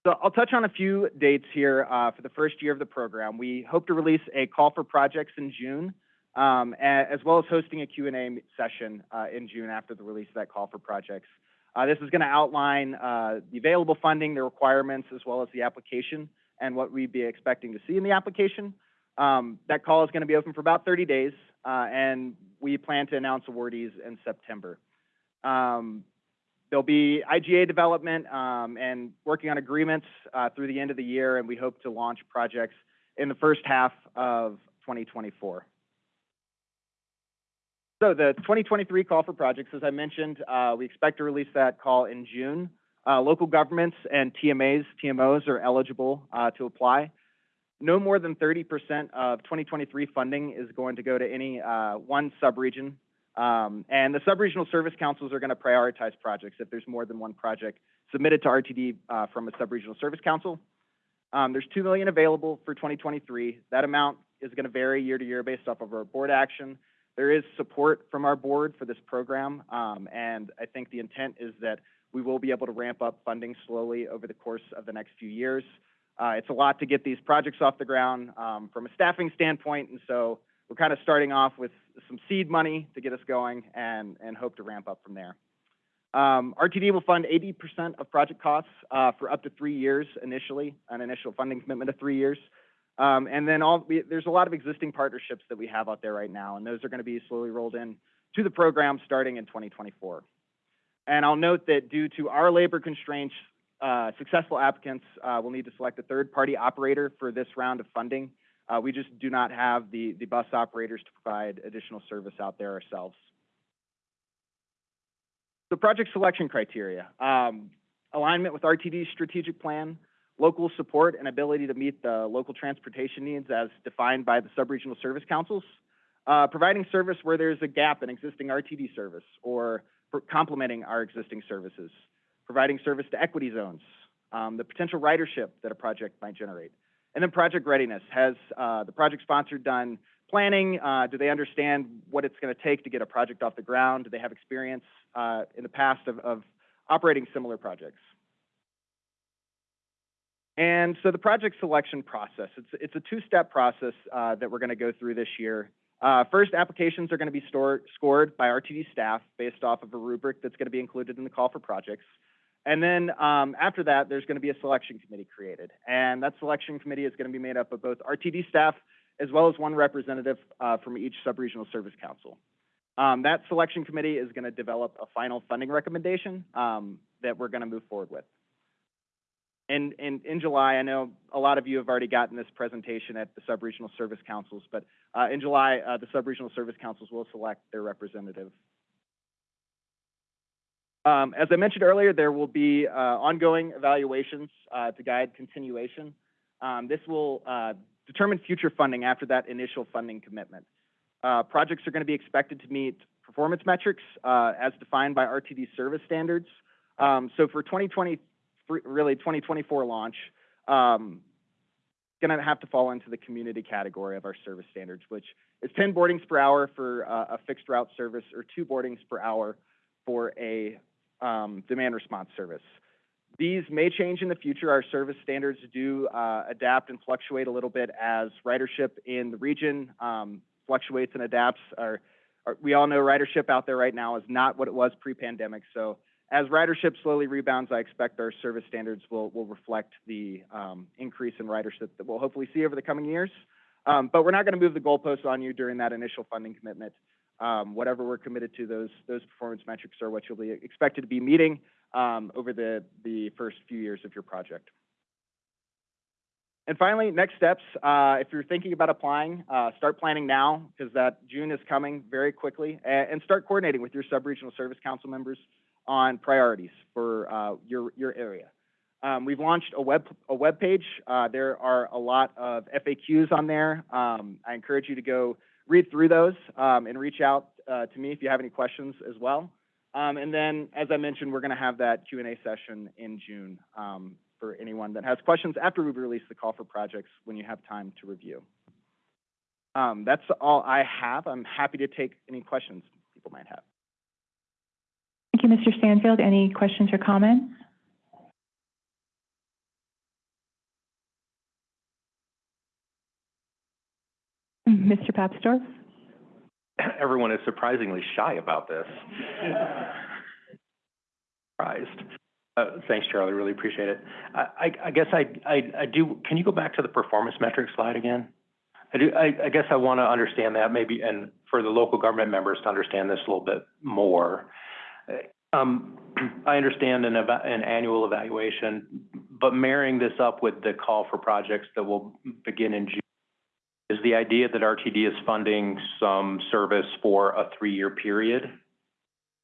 So I'll touch on a few dates here uh, for the first year of the program. We hope to release a call for projects in June, um, as well as hosting a Q&A session uh, in June after the release of that call for projects. Uh, this is going to outline uh, the available funding, the requirements, as well as the application and what we'd be expecting to see in the application. Um, that call is going to be open for about 30 days, and we plan to announce awardees in September. Um, there'll be IGA development um, and working on agreements uh, through the end of the year, and we hope to launch projects in the first half of 2024. So the 2023 call for projects, as I mentioned, uh, we expect to release that call in June. Uh, local governments and TMAs, TMOs are eligible uh, to apply. No more than 30% of 2023 funding is going to go to any uh, one subregion. Um, and the subregional service councils are going to prioritize projects if there's more than one project submitted to RTD uh, from a subregional service council. Um, there's 2 million available for 2023. That amount is going to vary year to year based off of our board action. There is support from our board for this program, um, and I think the intent is that we will be able to ramp up funding slowly over the course of the next few years. Uh, it's a lot to get these projects off the ground um, from a staffing standpoint, and so we're kind of starting off with some seed money to get us going and, and hope to ramp up from there. Um, RTD will fund 80% of project costs uh, for up to three years initially, an initial funding commitment of three years. Um, and then all, we, there's a lot of existing partnerships that we have out there right now, and those are going to be slowly rolled in to the program starting in 2024. And I'll note that due to our labor constraints, uh, successful applicants uh, will need to select a third-party operator for this round of funding. Uh, we just do not have the, the bus operators to provide additional service out there ourselves. So project selection criteria, um, alignment with RTD's strategic plan, local support and ability to meet the local transportation needs as defined by the subregional service councils, uh, providing service where there's a gap in existing RTD service or complementing our existing services, providing service to equity zones, um, the potential ridership that a project might generate, and then project readiness. Has uh, the project sponsor done planning? Uh, do they understand what it's going to take to get a project off the ground? Do they have experience uh, in the past of, of operating similar projects? And so the project selection process, it's, it's a two-step process uh, that we're going to go through this year. Uh, first, applications are going to be stored, scored by RTD staff based off of a rubric that's going to be included in the call for projects. And then um, after that, there's going to be a selection committee created. And that selection committee is going to be made up of both RTD staff as well as one representative uh, from each subregional service council. Um, that selection committee is going to develop a final funding recommendation um, that we're going to move forward with. And, and in July, I know a lot of you have already gotten this presentation at the subregional service councils, but uh, in July, uh, the subregional service councils will select their representative. Um, as I mentioned earlier, there will be uh, ongoing evaluations uh, to guide continuation. Um, this will uh, determine future funding after that initial funding commitment. Uh, projects are going to be expected to meet performance metrics as defined by RTD service standards. Um, so for 2020, really 2024 launch, um, going to have to fall into the community category of our service standards, which is 10 boardings per hour for uh, a fixed route service or two boardings per hour for a um, demand response service. These may change in the future. Our service standards do uh, adapt and fluctuate a little bit as ridership in the region um, fluctuates and adapts. Our, our, we all know ridership out there right now is not what it was pre-pandemic. So as ridership slowly rebounds, I expect our service standards will, will reflect the um, increase in ridership that we'll hopefully see over the coming years. Um, but we're not going to move the goalposts on you during that initial funding commitment. Um, whatever we're committed to, those those performance metrics are what you'll be expected to be meeting um, over the the first few years of your project. And finally, next steps. Uh, if you're thinking about applying, uh, start planning now because that June is coming very quickly, and, and start coordinating with your subregional service council members on priorities for uh, your your area. Um, we've launched a web a web page. Uh, there are a lot of FAQs on there. Um, I encourage you to go read through those um, and reach out uh, to me if you have any questions as well. Um, and then, as I mentioned, we're going to have that Q&A session in June um, for anyone that has questions after we've released the call for projects when you have time to review. Um, that's all I have. I'm happy to take any questions people might have you, Mr. Stanfield. Any questions or comments? Mr. Papsdorf. Everyone is surprisingly shy about this. Surprised. Uh, thanks, Charlie. Really appreciate it. I, I, I guess I, I, I, do. Can you go back to the performance metric slide again? I do. I, I guess I want to understand that maybe, and for the local government members to understand this a little bit more. Um, I understand an an annual evaluation, but marrying this up with the call for projects that will begin in June, is the idea that RTD is funding some service for a three-year period?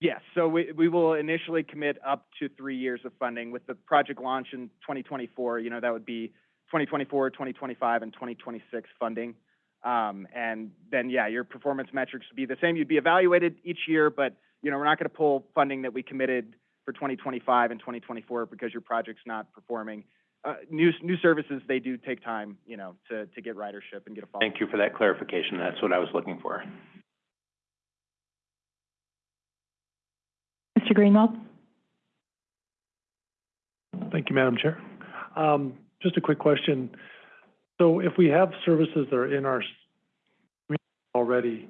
Yes, so we, we will initially commit up to three years of funding with the project launch in 2024, you know, that would be 2024, 2025, and 2026 funding. Um, and then, yeah, your performance metrics would be the same. You'd be evaluated each year, but, you know, we're not going to pull funding that we committed for 2025 and 2024 because your project's not performing. Uh, new, new services, they do take time, you know, to, to get ridership and get a follow. Thank you for that clarification. That's what I was looking for. Mr. Greenwald? Thank you, Madam Chair. Um, just a quick question. So if we have services that are in our community already,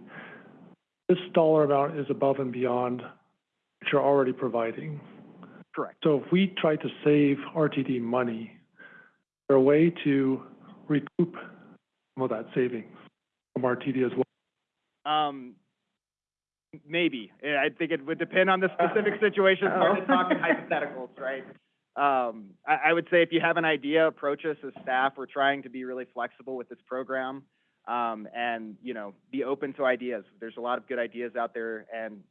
this dollar amount is above and beyond what you're already providing. Correct. So if we try to save RTD money, is there a way to recoup some of that savings from RTD as well? Um, maybe. I think it would depend on the specific situation. We're just talking hypotheticals, right? Um, I, I would say if you have an idea, approach us as staff. We're trying to be really flexible with this program. Um, and, you know, be open to ideas. There's a lot of good ideas out there and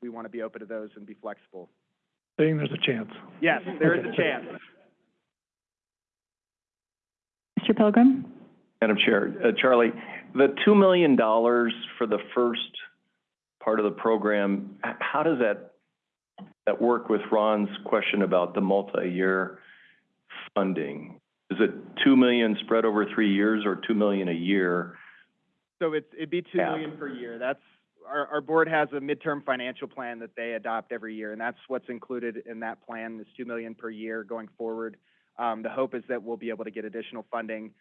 we want to be open to those and be flexible. Saying there's a chance. Yes, there is a chance. Mr. Pilgrim? Madam Chair, uh, Charlie, the $2 million for the first part of the program, how does that, that work with Ron's question about the multi-year funding? Is it 2 million spread over three years or 2 million a year? So it's, it'd be two Yeah. million per year. That's, our, our board has a midterm financial plan that they adopt every year, and that's what's included in that plan, is two million per year going forward. Um, the hope is that we'll be able to get additional funding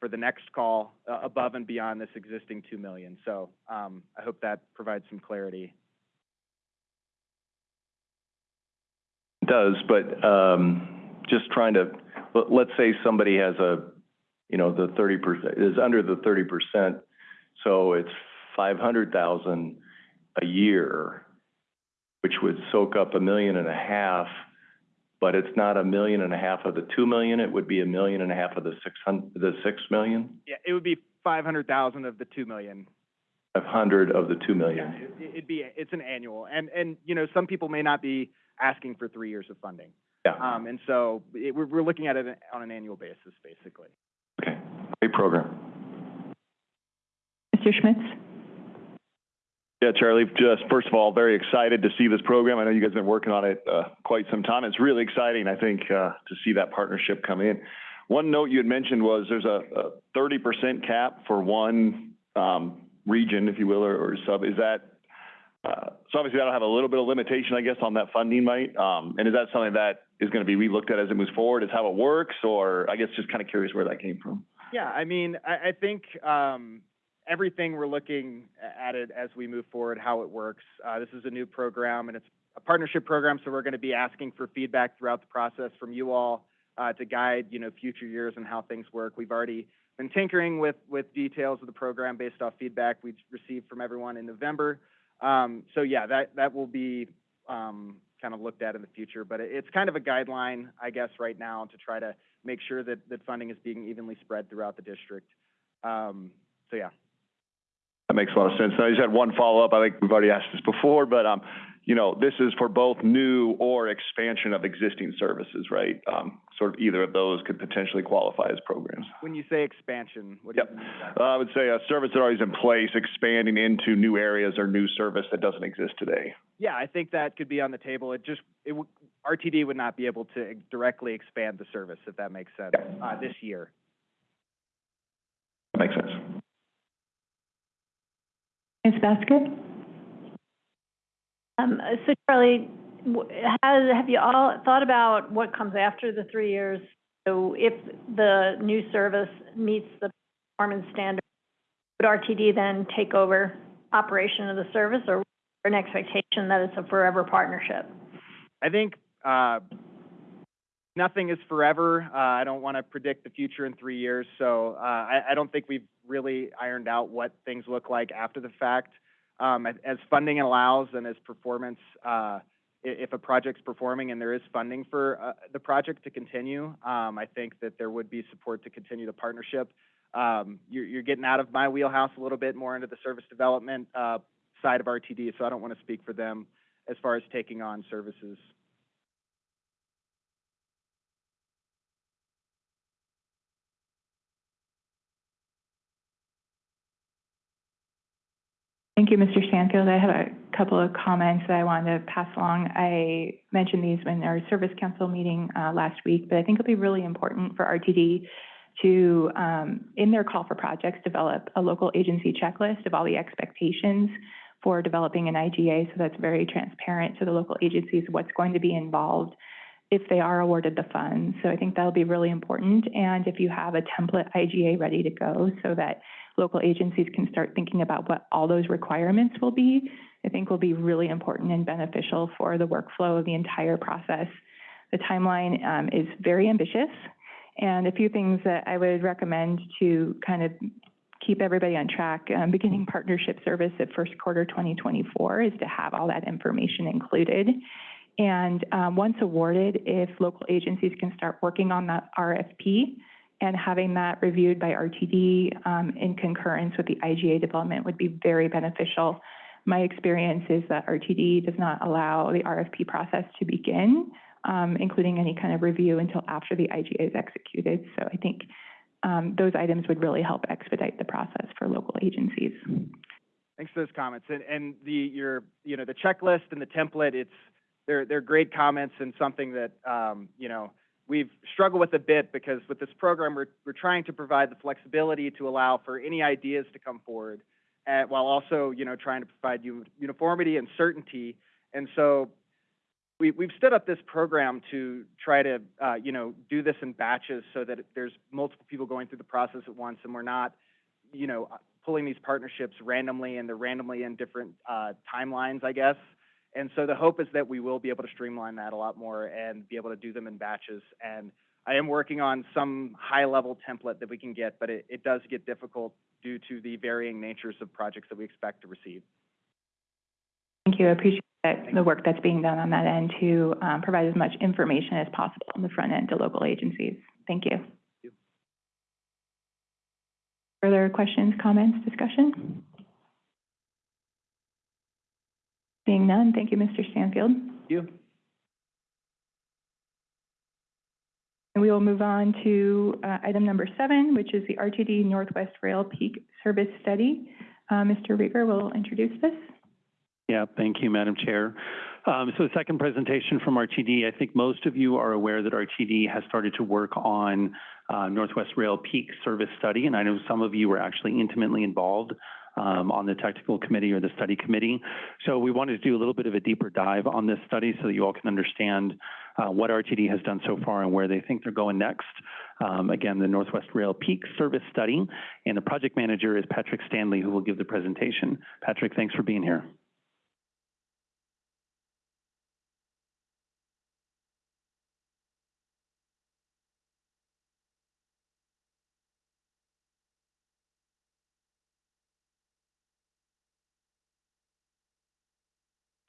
for the next call, uh, above and beyond this existing two million. So, um, I hope that provides some clarity. It does, but, um, just trying to, let, let's say somebody has a, you know, the thirty percent, is under the thirty percent, so it's five hundred thousand a year, which would soak up a million and a half, but it's not a million and a half of the two million, it would be a million and a half of the six hun, the six million? Yeah, it would be five hundred thousand of the two million. Five hundred of the two Yeah, million? it- it'd be, it's an annual, and, and, you know, some people may not be asking for three years of funding. Yeah, Um, and so, it, we're, we're looking at it on an annual basis, basically. okay, great program. Mr. Schmitz? Yeah, Charlie, just first of all, very excited to see this program. I know you guys have been working on it uh, quite some time. It's really exciting, I think, uh, to see that partnership come in. One note you had mentioned was there's a a thirty percent cap for one um, region, if you will, or or sub. Is that, uh, so obviously that'll have a little bit of limitation, I guess, on that funding, right? Um, And is that something that is going to be relooked at as it moves forward, is how it works? Or I guess just kind of curious where that came from. Yeah, I mean, I, I think, um, everything we're looking at it as we move forward, how it works. Uh, this is a new program and it's a partnership program, so we're gonna be asking for feedback throughout the process from you all, uh, to guide, you know, future years and how things work. We've already been tinkering with, with details of the program based off feedback we received from everyone in November. Um, so yeah, that, that will be, um, kind of looked at in the future, but it's kind of a guideline, I guess, right now to try to make sure that, that funding is being evenly spread throughout the district. Um, so yeah. That makes a lot of sense. I just had one follow-up. I think we've already asked this before, but, um, you know, this is for both new or expansion of existing services, right? Um, sort of either of those could potentially qualify as programs. When you say expansion, what do you mean? Uh, I would say a service that already is in place, expanding into new areas or new service that doesn't exist today. Yeah, I think that could be on the table. It just, RTD would not be able to directly expand the service, if that makes sense, uh, this year. That makes sense. Ms. Baskett? Um, so Charlie, has, have you all thought about what comes after the three years? So if the new service meets the performance standard, would RTD then take over operation of the service, or an expectation that it's a forever partnership? I think, uh, nothing is forever. Uh, I don't want to predict the future in three years, so, uh, I, I don't think we've really ironed out what things look like after the fact. Um, as, funding allows and as performance, uh, if a project's performing and there is funding for, uh, the project to continue, um, I think that there would be support to continue the partnership. Um, you're, you're getting out of my wheelhouse a little bit more into the service development, uh, side of RTD, so I don't want to speak for them as far as taking on services. Thank you, Mr. Stanfield. I have a couple of comments that I wanted to pass along. I mentioned these in our service council meeting uh, last week, but I think it'll be really important for RTD to, um, in their call for projects, develop a local agency checklist of all the expectations for developing an IGA, so that's very transparent to the local agencies, what's going to be involved if they are awarded the funds. So I think that'll be really important. And if you have a template IGA ready to go so that local agencies can start thinking about what all those requirements will be, I think will be really important and beneficial for the workflow of the entire process. The timeline um, is very ambitious, and a few things that I would recommend to kind of keep everybody on track, um, beginning partnership service at first quarter 2024 is to have all that information included. And um, once awarded, if local agencies can start working on that RFP and having that reviewed by RTD um, in concurrence with the IGA development would be very beneficial. My experience is that RTD does not allow the RFP process to begin, um, including any kind of review until after the IGA is executed. So I think um, those items would really help expedite the process for local agencies. Thanks for those comments. And, and the, your, you know, the checklist and the template, it's, they're, they're great comments and something that, um, you know, we've struggled with a bit because with this program, we're, we're trying to provide the flexibility to allow for any ideas to come forward, uh, while also, you know, trying to provide u- uniformity and certainty. And so we, we've stood up this program to try to, uh, you know, do this in batches so that there's multiple people going through the process at once and we're not, you know, pulling these partnerships randomly and they're randomly in different, uh, timelines, I guess. And so the hope is that we will be able to streamline that a lot more and be able to do them in batches. And I am working on some high-level template that we can get, but it, it does get difficult due to the varying natures of projects that we expect to receive. Thank you. I appreciate that, the work that's being done on that end to um, provide as much information as possible on the front end to local agencies. Thank you. you. Further questions, comments, discussion? Seeing none, thank you, Mr. Stanfield. Thank You. And we will move on to uh, item number seven, which is the RTD Northwest Rail Peak Service Study. Uh, Mr. Riger will introduce this. Yeah, thank you, Madam Chair. Um, so the second presentation from RTD, I think most of you are aware that RTD has started to work on uh, Northwest Rail Peak Service Study, and I know some of you were actually intimately involved um, on the technical committee or the study committee. So we wanted to do a little bit of a deeper dive on this study so that you all can understand uh, what RTD has done so far and where they think they're going next. Um, again, the Northwest Rail Peak Service Study, and the project manager is Patrick Stanley, who will give the presentation. Patrick, thanks for being here.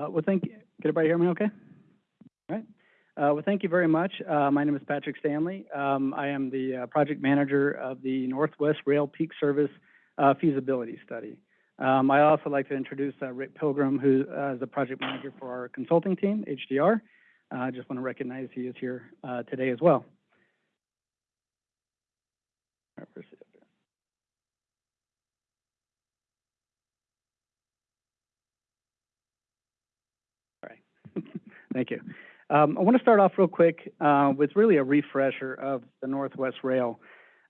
Uh, well, thank you. Can everybody hear me okay? All right. Uh, well, thank you very much. Uh, my name is Patrick Stanley. Um, I am the uh, project manager of the Northwest Rail Peak Service uh, feasibility study. Um, I also like to introduce uh, Rick Pilgrim, who is the project manager for our consulting team, HDR. I just want to recognize he is here today as well where's it? Thank you. Um, I want to start off real quick uh, with really a refresher of the Northwest Rail.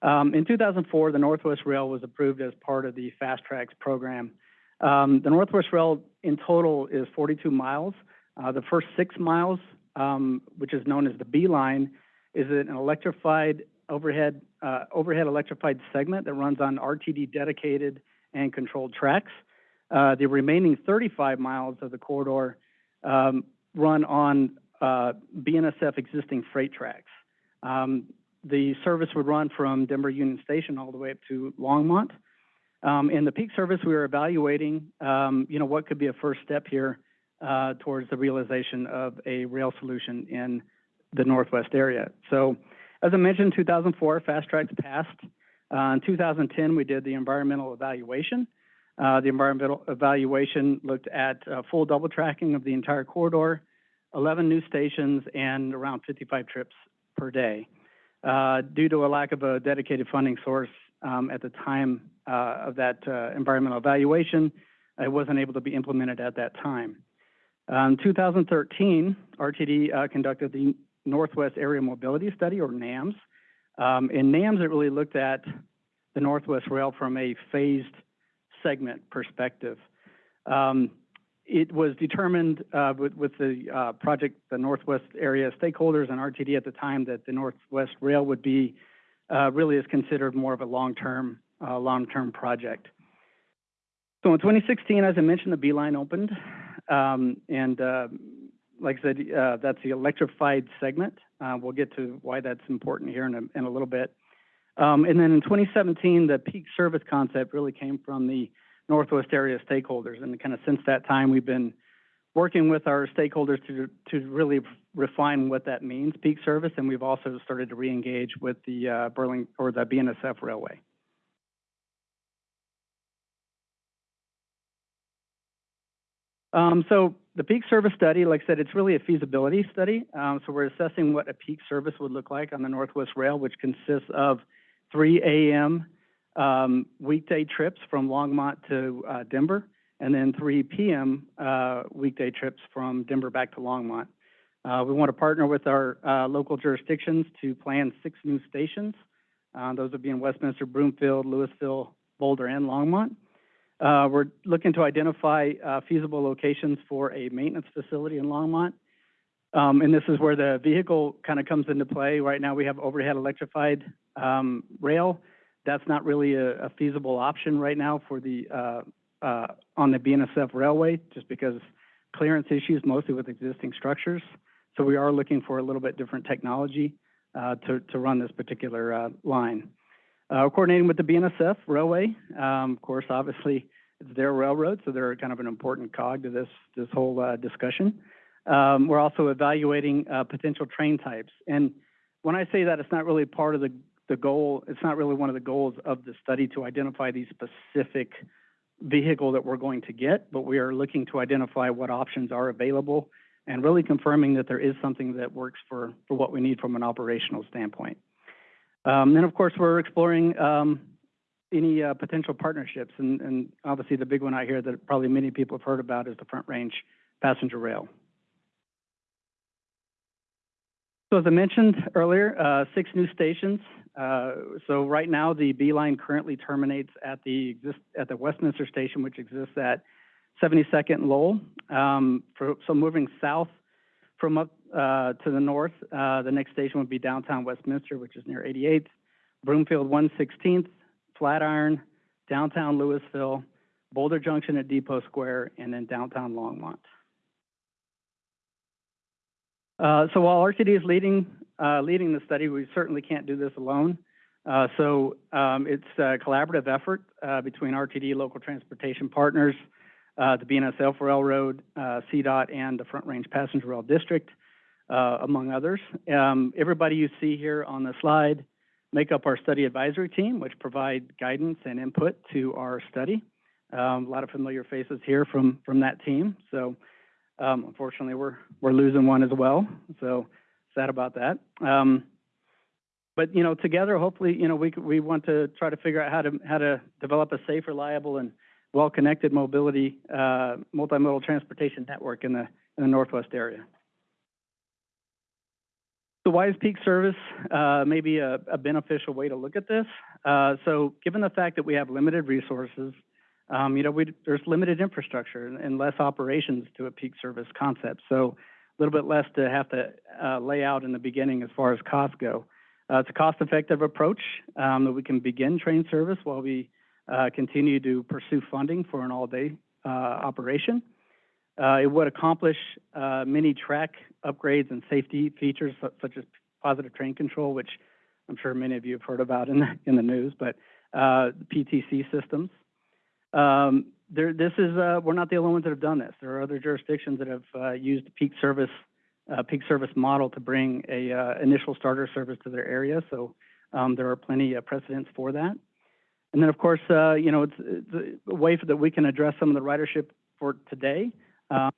Um, in 2004, the Northwest Rail was approved as part of the Fast Tracks program. Um, the Northwest Rail in total is 42 miles. Uh, the first six miles, um, which is known as the B line, is an electrified overhead uh, overhead electrified segment that runs on RTD dedicated and controlled tracks. Uh, the remaining thirty-five miles of the corridor, um, run on, uh, BNSF existing freight tracks. Um, the service would run from Denver Union Station all the way up to Longmont. Um, in the peak service, we were evaluating, um, you know, what could be a first step here, uh, towards the realization of a rail solution in the Northwest area. So, as I mentioned, two thousand four, Fast Tracks passed. Uh, in two thousand ten, we did the environmental evaluation. Uh, the environmental evaluation looked at, uh, full double tracking of the entire corridor, eleven new stations, and around fifty-five trips per day. Uh, due to a lack of a dedicated funding source, um, at the time, of that, environmental evaluation, it wasn't able to be implemented at that time. Um, 2013, RTD uh, conducted the Northwest Area Mobility Study, or NAMS. Um, in NAMS, it really looked at the Northwest Rail from a phased segment perspective. Um, it was determined uh, with, the uh, project, the Northwest area stakeholders and RTD at the time that the Northwest Rail would be uh, really is considered more of a long-term, long-term project. So in 2016, as I mentioned, the B line opened, um, and like I said, that's the electrified segment. We'll get to why that's important here in a little bit. Um, and then in 2017, the peak service concept really came from the Northwest area stakeholders, and kind of since that time, we've been working with our stakeholders to to really refine what that means, peak service, and we've also started to re-engage with the uh, Burling or the BNSF Railway. Um, so the peak service study, like I said, it's really a feasibility study. Um, so we're assessing what a peak service would look like on the Northwest Rail, which consists of 3 a.m. Um, weekday trips from Longmont to uh, Denver, and then 3 p.m. Uh, weekday trips from Denver back to Longmont. Uh, we want to partner with our uh, local jurisdictions to plan six new stations. Uh, those would be in Westminster, Broomfield, Louisville, Boulder, and Longmont. Uh, we're looking to identify feasible locations for a maintenance facility in Longmont. Um, and this is where the vehicle kind of comes into play. Right now, we have overhead electrified um, rail. That's not really a, a, feasible option right now for the uh, uh on the BNSF railway, just because clearance issues, mostly with existing structures. So we are looking for a little bit different technology uh, to to run this particular uh, line. Uh, coordinating with the BNSF Railway, um, of course, obviously, it's their railroad, so they're kind of an important cog to this, this whole uh, discussion. Um, we're also evaluating potential train types. And when I say that, it's not really part of the, the goal, it's not really one of the goals of the study to identify the specific vehicle that we're going to get, but we are looking to identify what options are available and really confirming that there is something that works for, for what we need from an operational standpoint. Um, then, of course, we're exploring um, any uh, potential partnerships, and, and, obviously the big one out here that probably many people have heard about is the Front Range Passenger Rail. So as I mentioned earlier, uh, six new stations. Uh, so right now, the B line currently terminates at the exist at the Westminster station, which exists at 72nd and Lowell. Um, for, so moving south from up uh, to the north, uh, the next station would be downtown Westminster, which is near 88th, Broomfield 116th, Flatiron, downtown Louisville, Boulder Junction at Depot Square, and then downtown Longmont. Uh, so while RTD is leading uh, leading the study, we certainly can't do this alone. Uh, so um, it's a collaborative effort uh, between RTD, local transportation partners, uh, the BNSF Railroad, CDOT, and the Front Range Passenger Rail District, among others. Um, everybody you see here on the slide make up our study advisory team, which provide guidance and input to our study. Um, a lot of familiar faces here from from that team. So um, unfortunately, we're we're losing one as well. So sad about that. Um, but you know, together, hopefully, you know, we we want to try to figure out how to how to develop a safe, reliable, and well-connected mobility, uh, multimodal transportation network in the, in the Northwest area. So why is peak service uh, maybe a, a, beneficial way to look at this? Uh, so given the fact that we have limited resources, um, you know, we, there's limited infrastructure and, less operations to a peak service concept. So a little bit less to have to uh, lay out in the beginning as far as costs go. Uh, it's a cost-effective approach um, that we can begin train service while we uh, continue to pursue funding for an all-day, uh, operation. Uh, it would accomplish, uh, many track upgrades and safety features such as positive train control, which I'm sure many of you have heard about in, the- in the news, but, PTC systems. Um, there, this is, uh, we're not the only ones that have done this. There are other jurisdictions that have, uh, used the peak service, uh, peak service model to bring a, uh, initial starter service to their area, so, um, there are plenty of precedents for that. And then, of course, uh, you know, it's, it's a way that we can address some of the ridership for today. Uh,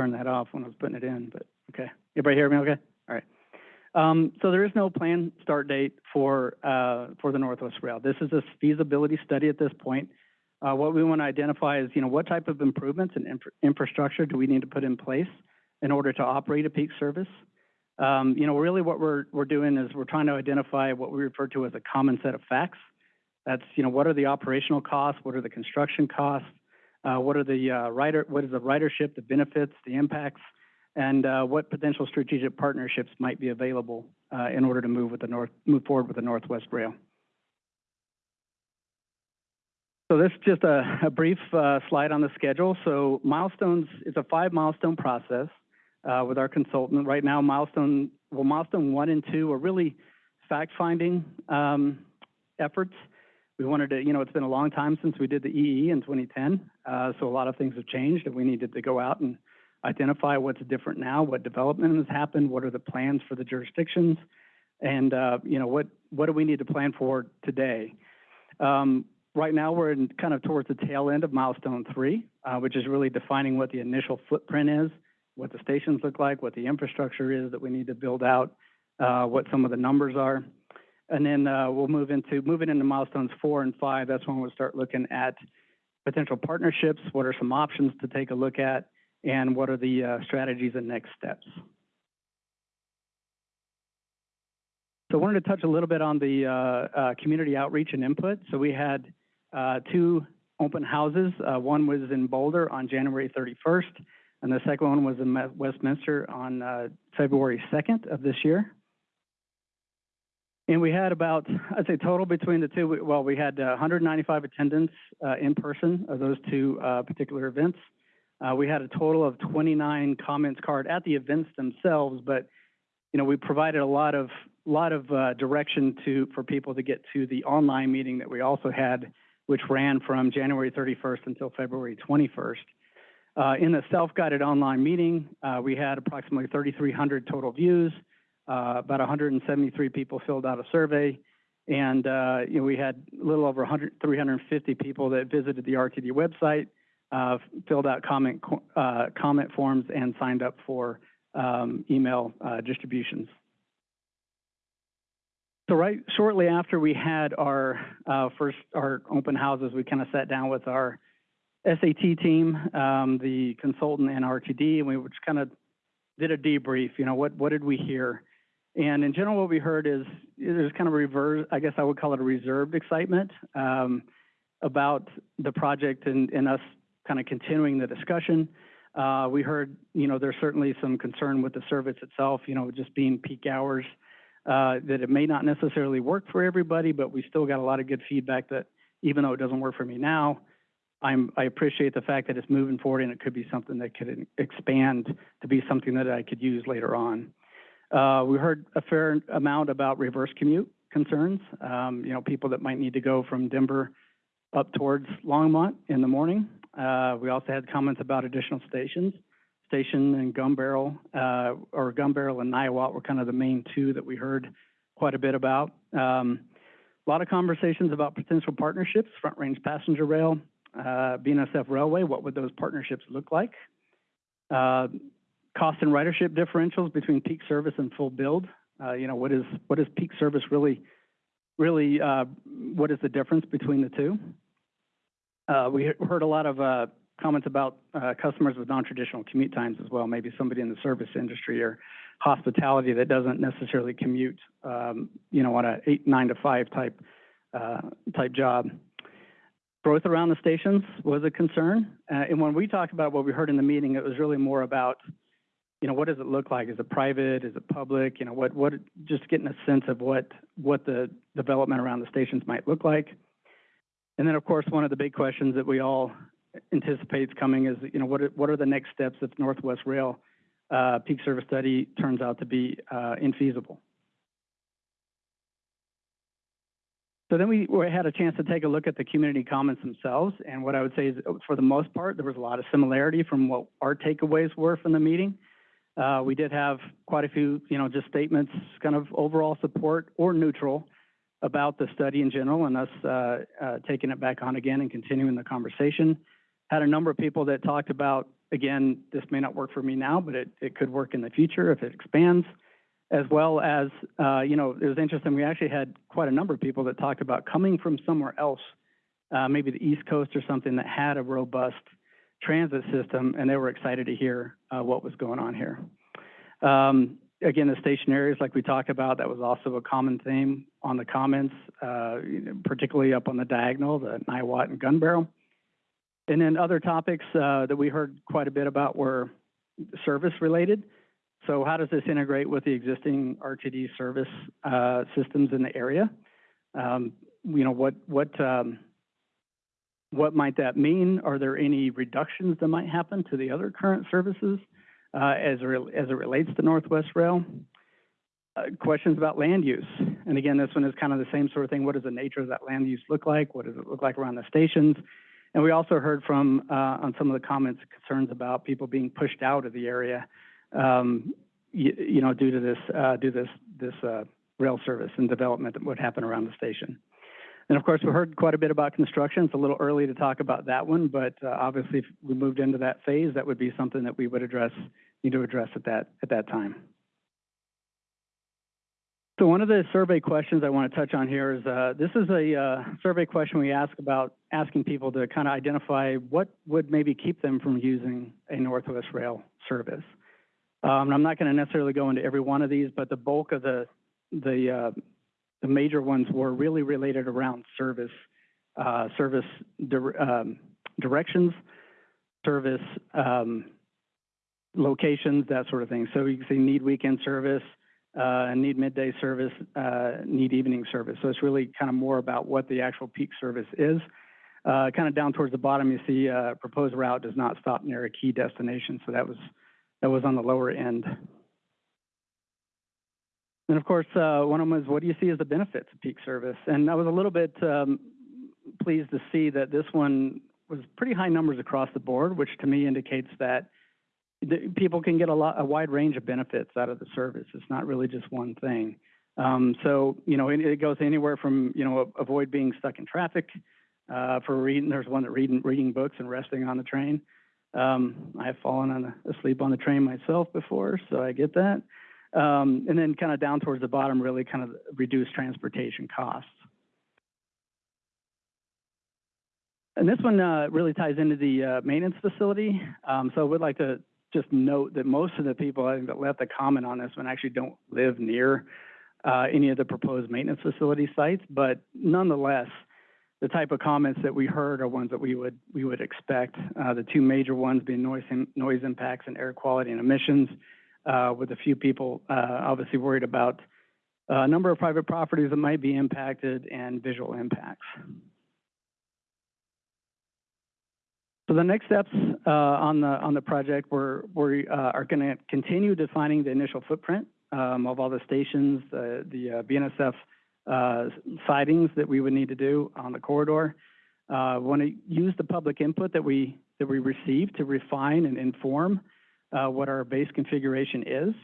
Turn that off when I was putting it in, but, okay. Everybody hear me okay? All right. Um, so there is no planned start date for, uh, for the Northwest Rail. This is a feasibility study at this point. Uh, what we want to identify is, you know, what type of improvements and infra- infrastructure do we need to put in place in order to operate a peak service? Um, you know, really what we're, we're doing is we're trying to identify what we refer to as a common set of facts. That's, you know, what are the operational costs? What are the construction costs? Uh, what are the, uh, rider, what is the ridership, the benefits, the impacts? And, uh, what potential strategic partnerships might be available, uh, in order to move with the North, move forward with the Northwest Rail? So this is just a, a brief, uh, slide on the schedule. So milestones, it's a five milestone process, uh, with our consultant. Right now, milestone, well, milestone one and two are really fact-finding, um, efforts. We wanted to, you know, it's been a long time since we did the EE in 2010, uh, so a lot of things have changed, and we needed to go out and identify what's different now, what development has happened, what are the plans for the jurisdictions, and, uh, you know, what, what do we need to plan for today? Um, right now, we're in kind of towards the tail end of milestone three, uh, which is really defining what the initial footprint is, what the stations look like, what the infrastructure is that we need to build out, uh, what some of the numbers are. And then, uh, we'll move into, moving into milestones four and five, that's when we'll start looking at potential partnerships, what are some options to take a look at, and what are the, uh, strategies and next steps. So I wanted to touch a little bit on the, uh, uh, community outreach and input. So we had, uh, two open houses. Uh, one was in Boulder on January thirty-first, and the second one was in Westminster on, February second of this year. And we had about, I'd say total between the two, well, we had uh, 195 attendants uh, in person of those two uh, particular events. Uh, we had a total of 29 comments card at the events themselves, but you know we provided a lot of lot of uh, direction to for people to get to the online meeting that we also had, which ran from January 31st until February 21st. Uh, in the self-guided online meeting, uh, we had approximately 3,300 total views. Uh, about 173 people filled out a survey, and uh, you know, we had a little over 100, 350 people that visited the RTD website, uh, filled out comment uh, comment forms, and signed up for um, email uh, distributions. So right shortly after we had our first our open houses, we kind of sat down with our SAT team, um, the consultant, and RTD, and we just kind of did a debrief. You know, what what did we hear? And in general, what we heard is there's kind of reverse, I guess I would call it a reserved excitement um, about the project and, and us kind of continuing the discussion. Uh, we heard, you know, there's certainly some concern with the service itself, you know, just being peak hours, uh, that it may not necessarily work for everybody, but we still got a lot of good feedback that even though it doesn't work for me now, I'm, I appreciate the fact that it's moving forward and it could be something that could expand to be something that I could use later on. Uh, we heard a fair amount about reverse commute concerns. Um, you know, people that might need to go from Denver up towards Longmont in the morning. Uh, we also had comments about additional stations. Station and Gun Barrel, uh, or Gun Barrel and Niwot were kind of the main two that we heard quite a bit about. Um, a lot of conversations about potential partnerships, Front Range Passenger Rail, uh, BNSF Railway, what would those partnerships look like? Uh, cost and ridership differentials between peak service and full build. Uh, you know, what is, what is peak service really, really, uh, what is the difference between the two? Uh, we heard a lot of, comments about, customers with non-traditional commute times as well, maybe somebody in the service industry or hospitality that doesn't necessarily commute, um, you know, on a eight, nine to five type, type job. Growth around the stations was a concern, and when we talked about what we heard in the meeting, it was really more about, you know, what does it look like? Is it private? Is it public? You know, what, what, just getting a sense of what, what the development around the stations might look like. And then, of course, one of the big questions that we all anticipate coming is, you know, what are, what are the next steps if Northwest Rail uh, peak service study turns out to be uh, infeasible? So then we, we had a chance to take a look at the community comments themselves, and what I would say is, for the most part, there was a lot of similarity from what our takeaways were from the meeting. Uh, we did have quite a few, you know, just statements, kind of overall support or neutral about the study in general, and us uh, uh, taking it back on again and continuing the conversation. Had a number of people that talked about, again, this may not work for me now, but it, it could work in the future if it expands as well as, uh, you know, it was interesting, we actually had quite a number of people that talked about coming from somewhere else, uh, maybe the East Coast or something that had a robust transit system, and they were excited to hear uh, what was going on here. Um, again, the station areas, like we talked about, that was also a common theme on the comments, uh, particularly up on the diagonal, the Niwot and Gun Barrel. And then other topics uh, that we heard quite a bit about were service related. So how does this integrate with the existing RTD service uh, systems in the area? Um, you know, what what um, what might that mean? Are there any reductions that might happen to the other current services uh, as as it relates to Northwest Rail? Uh, questions about land use, and again, this one is kind of the same sort of thing. What does the nature of that land use look like? What does it look like around the stations? And we also heard from uh, on some of the comments concerns about people being pushed out of the area um, you, you know, due to this, uh, due this, this, uh, rail service and development that would happen around the station. And of course, we heard quite a bit about construction. It's a little early to talk about that one, but, uh, obviously if we moved into that phase, that would be something that we would address, need to address at that, at that time. So one of the survey questions I want to touch on here is, uh, this is a, uh, survey question we ask about asking people to kind of identify what would maybe keep them from using a Northwest Rail service. Um, I'm not going to necessarily go into every one of these, but the bulk of the the uh, the major ones were really related around service, uh, service dir um, directions, service um, locations, that sort of thing. So you can see need weekend service, uh, need midday service, uh, need evening service. So it's really kind of more about what the actual peak service is. Uh, kind of down towards the bottom, you see uh, proposed route does not stop near a key destination. So that was that was on the lower end. And of course, uh, one of them is, what do you see as the benefits of peak service? And I was a little bit um, pleased to see that this one was pretty high numbers across the board, which to me indicates that people can get a lot, a wide range of benefits out of the service. It's not really just one thing. Um, so, you know, it, it, goes anywhere from, you know, avoid being stuck in traffic, uh, for reading, there's one that reading, reading books and resting on the train. Um, I have fallen on the, asleep on the train myself before, so I get that. Um, and then kind of down towards the bottom, really kind of reduce transportation costs. And this one uh, really ties into the uh, maintenance facility. Um, so I would like to just note that most of the people I think that left a comment on this one actually don't live near uh, any of the proposed maintenance facility sites, but nonetheless, the type of comments that we heard are ones that we would we would expect. Uh, the two major ones being noise noise impacts and air quality and emissions, uh, with a few people uh, obviously worried about a number of private properties that might be impacted and visual impacts. So the next steps uh, on the on the project, we're, we uh, are going to continue defining the initial footprint um, of all the stations, the the uh, BNSF uh, sidings that we would need to do on the corridor. Uh, want to use the public input that we that we received to refine and inform what our base configuration is.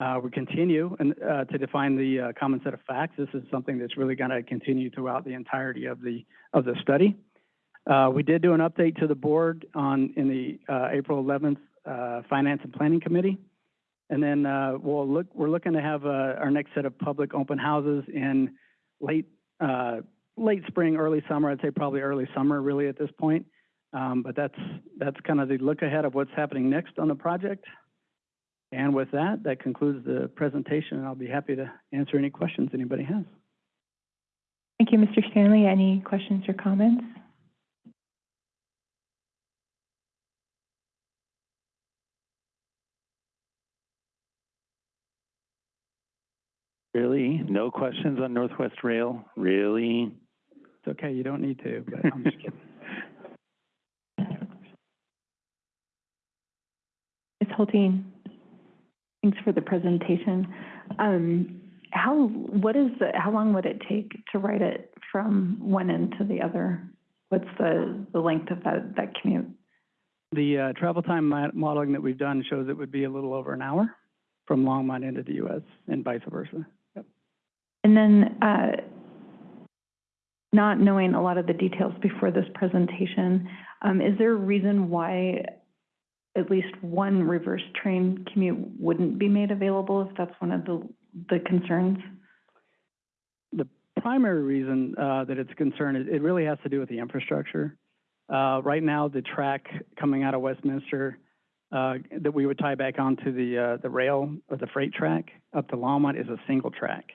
Uh, we continue and, uh, to define the uh, common set of facts. This is something that's really going to continue throughout the entirety of the of the study. Uh, we did do an update to the board on in the uh, April 11th Finance and Planning Committee. And then uh, we'll look, we're looking to have uh, our next set of public open houses in late, uh, late spring, early summer. I'd say probably early summer really at this point. Um, but that's, that's kind of the look ahead of what's happening next on the project. And with that, that concludes the presentation, and I'll be happy to answer any questions anybody has. Thank you, Mr. Stanley. Any questions or comments? Really? No questions on Northwest Rail? Really? It's okay, you don't need to, but I'm just kidding. Ms. Hultin? Thanks for the presentation. Um, how, what is the, how long would it take to write it from one end to the other? What's the, the length of that, that commute? The uh, travel time modeling that we've done shows it would be a little over an hour from Longmont into the US and vice versa. Yep. And then, uh, not knowing a lot of the details before this presentation, um, is there a reason why at least one reverse train commute wouldn't be made available if that's one of the, the concerns? The primary reason uh, that it's a concern, is it really has to do with the infrastructure. Uh, Right now, the track coming out of Westminster uh, that we would tie back onto the, uh, the rail or the freight track up to Longmont is a single track.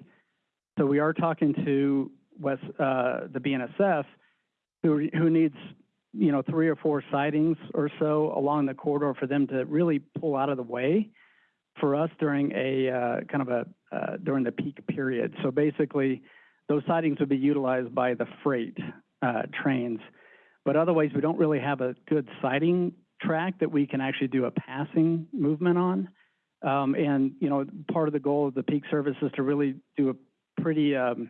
So we are talking to West, uh, the BNSF, who, who needs, you know, three or four sidings or so along the corridor for them to really pull out of the way for us during a, uh, kind of a, uh, during the peak period. So basically, those sidings would be utilized by the freight, uh, trains. But otherwise, we don't really have a good siding track that we can actually do a passing movement on. Um, and, you know, part of the goal of the peak service is to really do a pretty, um,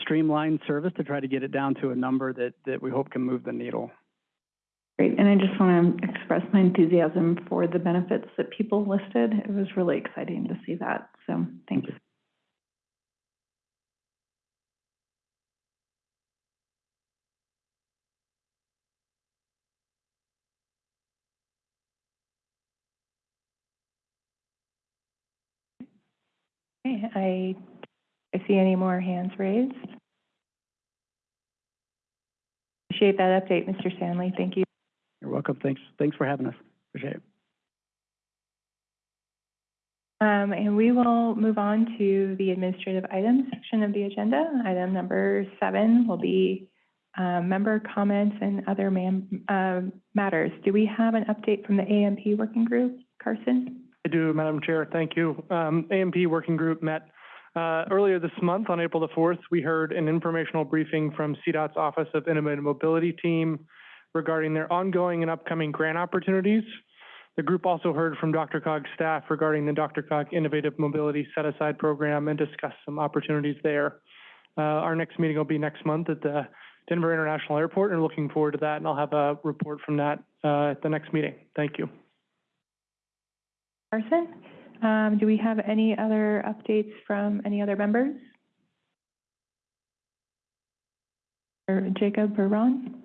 streamlined service to try to get it down to a number that, that we hope can move the needle. Great, and I just want to express my enthusiasm for the benefits that people listed. It was really exciting to see that, so thanks. Okay, I, I see any more hands raised. Appreciate that update, Mr. Stanley. Thank you. You're welcome. Thanks, thanks for having us. Appreciate it. Um, and we will move on to the administrative items section of the agenda. Item number seven will be, uh, member comments and other man, uh, matters. Do we have an update from the AMP working group? Carson? I do, Madam Chair. Thank you. Um, AMP Working Group met uh, earlier this month on April the 4th. We heard an informational briefing from CDOT's Office of Innovative Mobility team regarding their ongoing and upcoming grant opportunities. The group also heard from DRCOG's staff regarding the DRCOG Innovative Mobility Set Aside Program and discussed some opportunities there. Uh, our next meeting will be next month at the Denver International Airport and looking forward to that. And I'll have a report from that uh, at the next meeting. Thank you. Carson? Um, do we have any other updates from any other members? Or Jacob or Ron?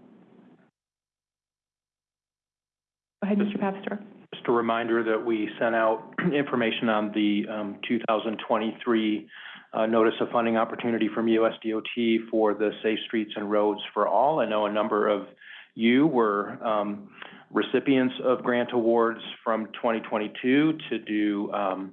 Go ahead, Mr. Papsdorf. Just a reminder that we sent out information on the um, 2023 uh, Notice of Funding Opportunity from USDOT for the Safe Streets and Roads for All. I know a number of you were um, recipients of grant awards from 2022 to do um,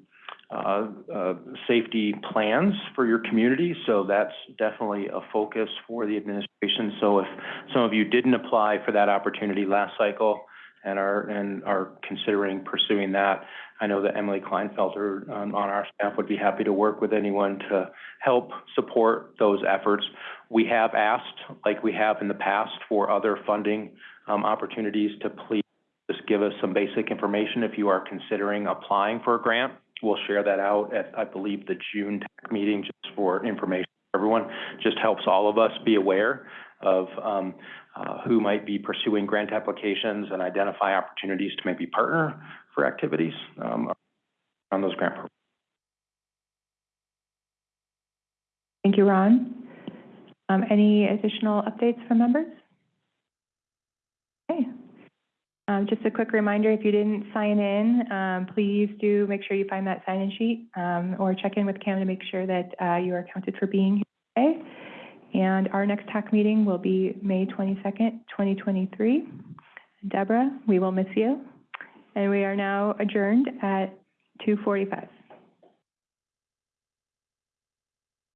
uh, uh, safety plans for your community. So that's definitely a focus for the administration. So if some of you didn't apply for that opportunity last cycle and are and are considering pursuing that, I know that Emily Kleinfelter um, on our staff would be happy to work with anyone to help support those efforts. We have asked, like we have in the past, for other funding um, opportunities to please just give us some basic information if you are considering applying for a grant. We'll share that out at, I believe, the June meeting just for information. Everyone just helps all of us be aware of um, uh, who might be pursuing grant applications and identify opportunities to maybe partner for activities um, on those grant programs. Thank you, Ron. Um, any additional updates from members? Okay. Um, just a quick reminder, if you didn't sign in, um, please do make sure you find that sign-in sheet, um, or check in with Cam to make sure that, uh, you are accounted for being here today. And our next TAC meeting will be May twenty-second, twenty twenty-three. Deborah, we will miss you. And we are now adjourned at two forty-five.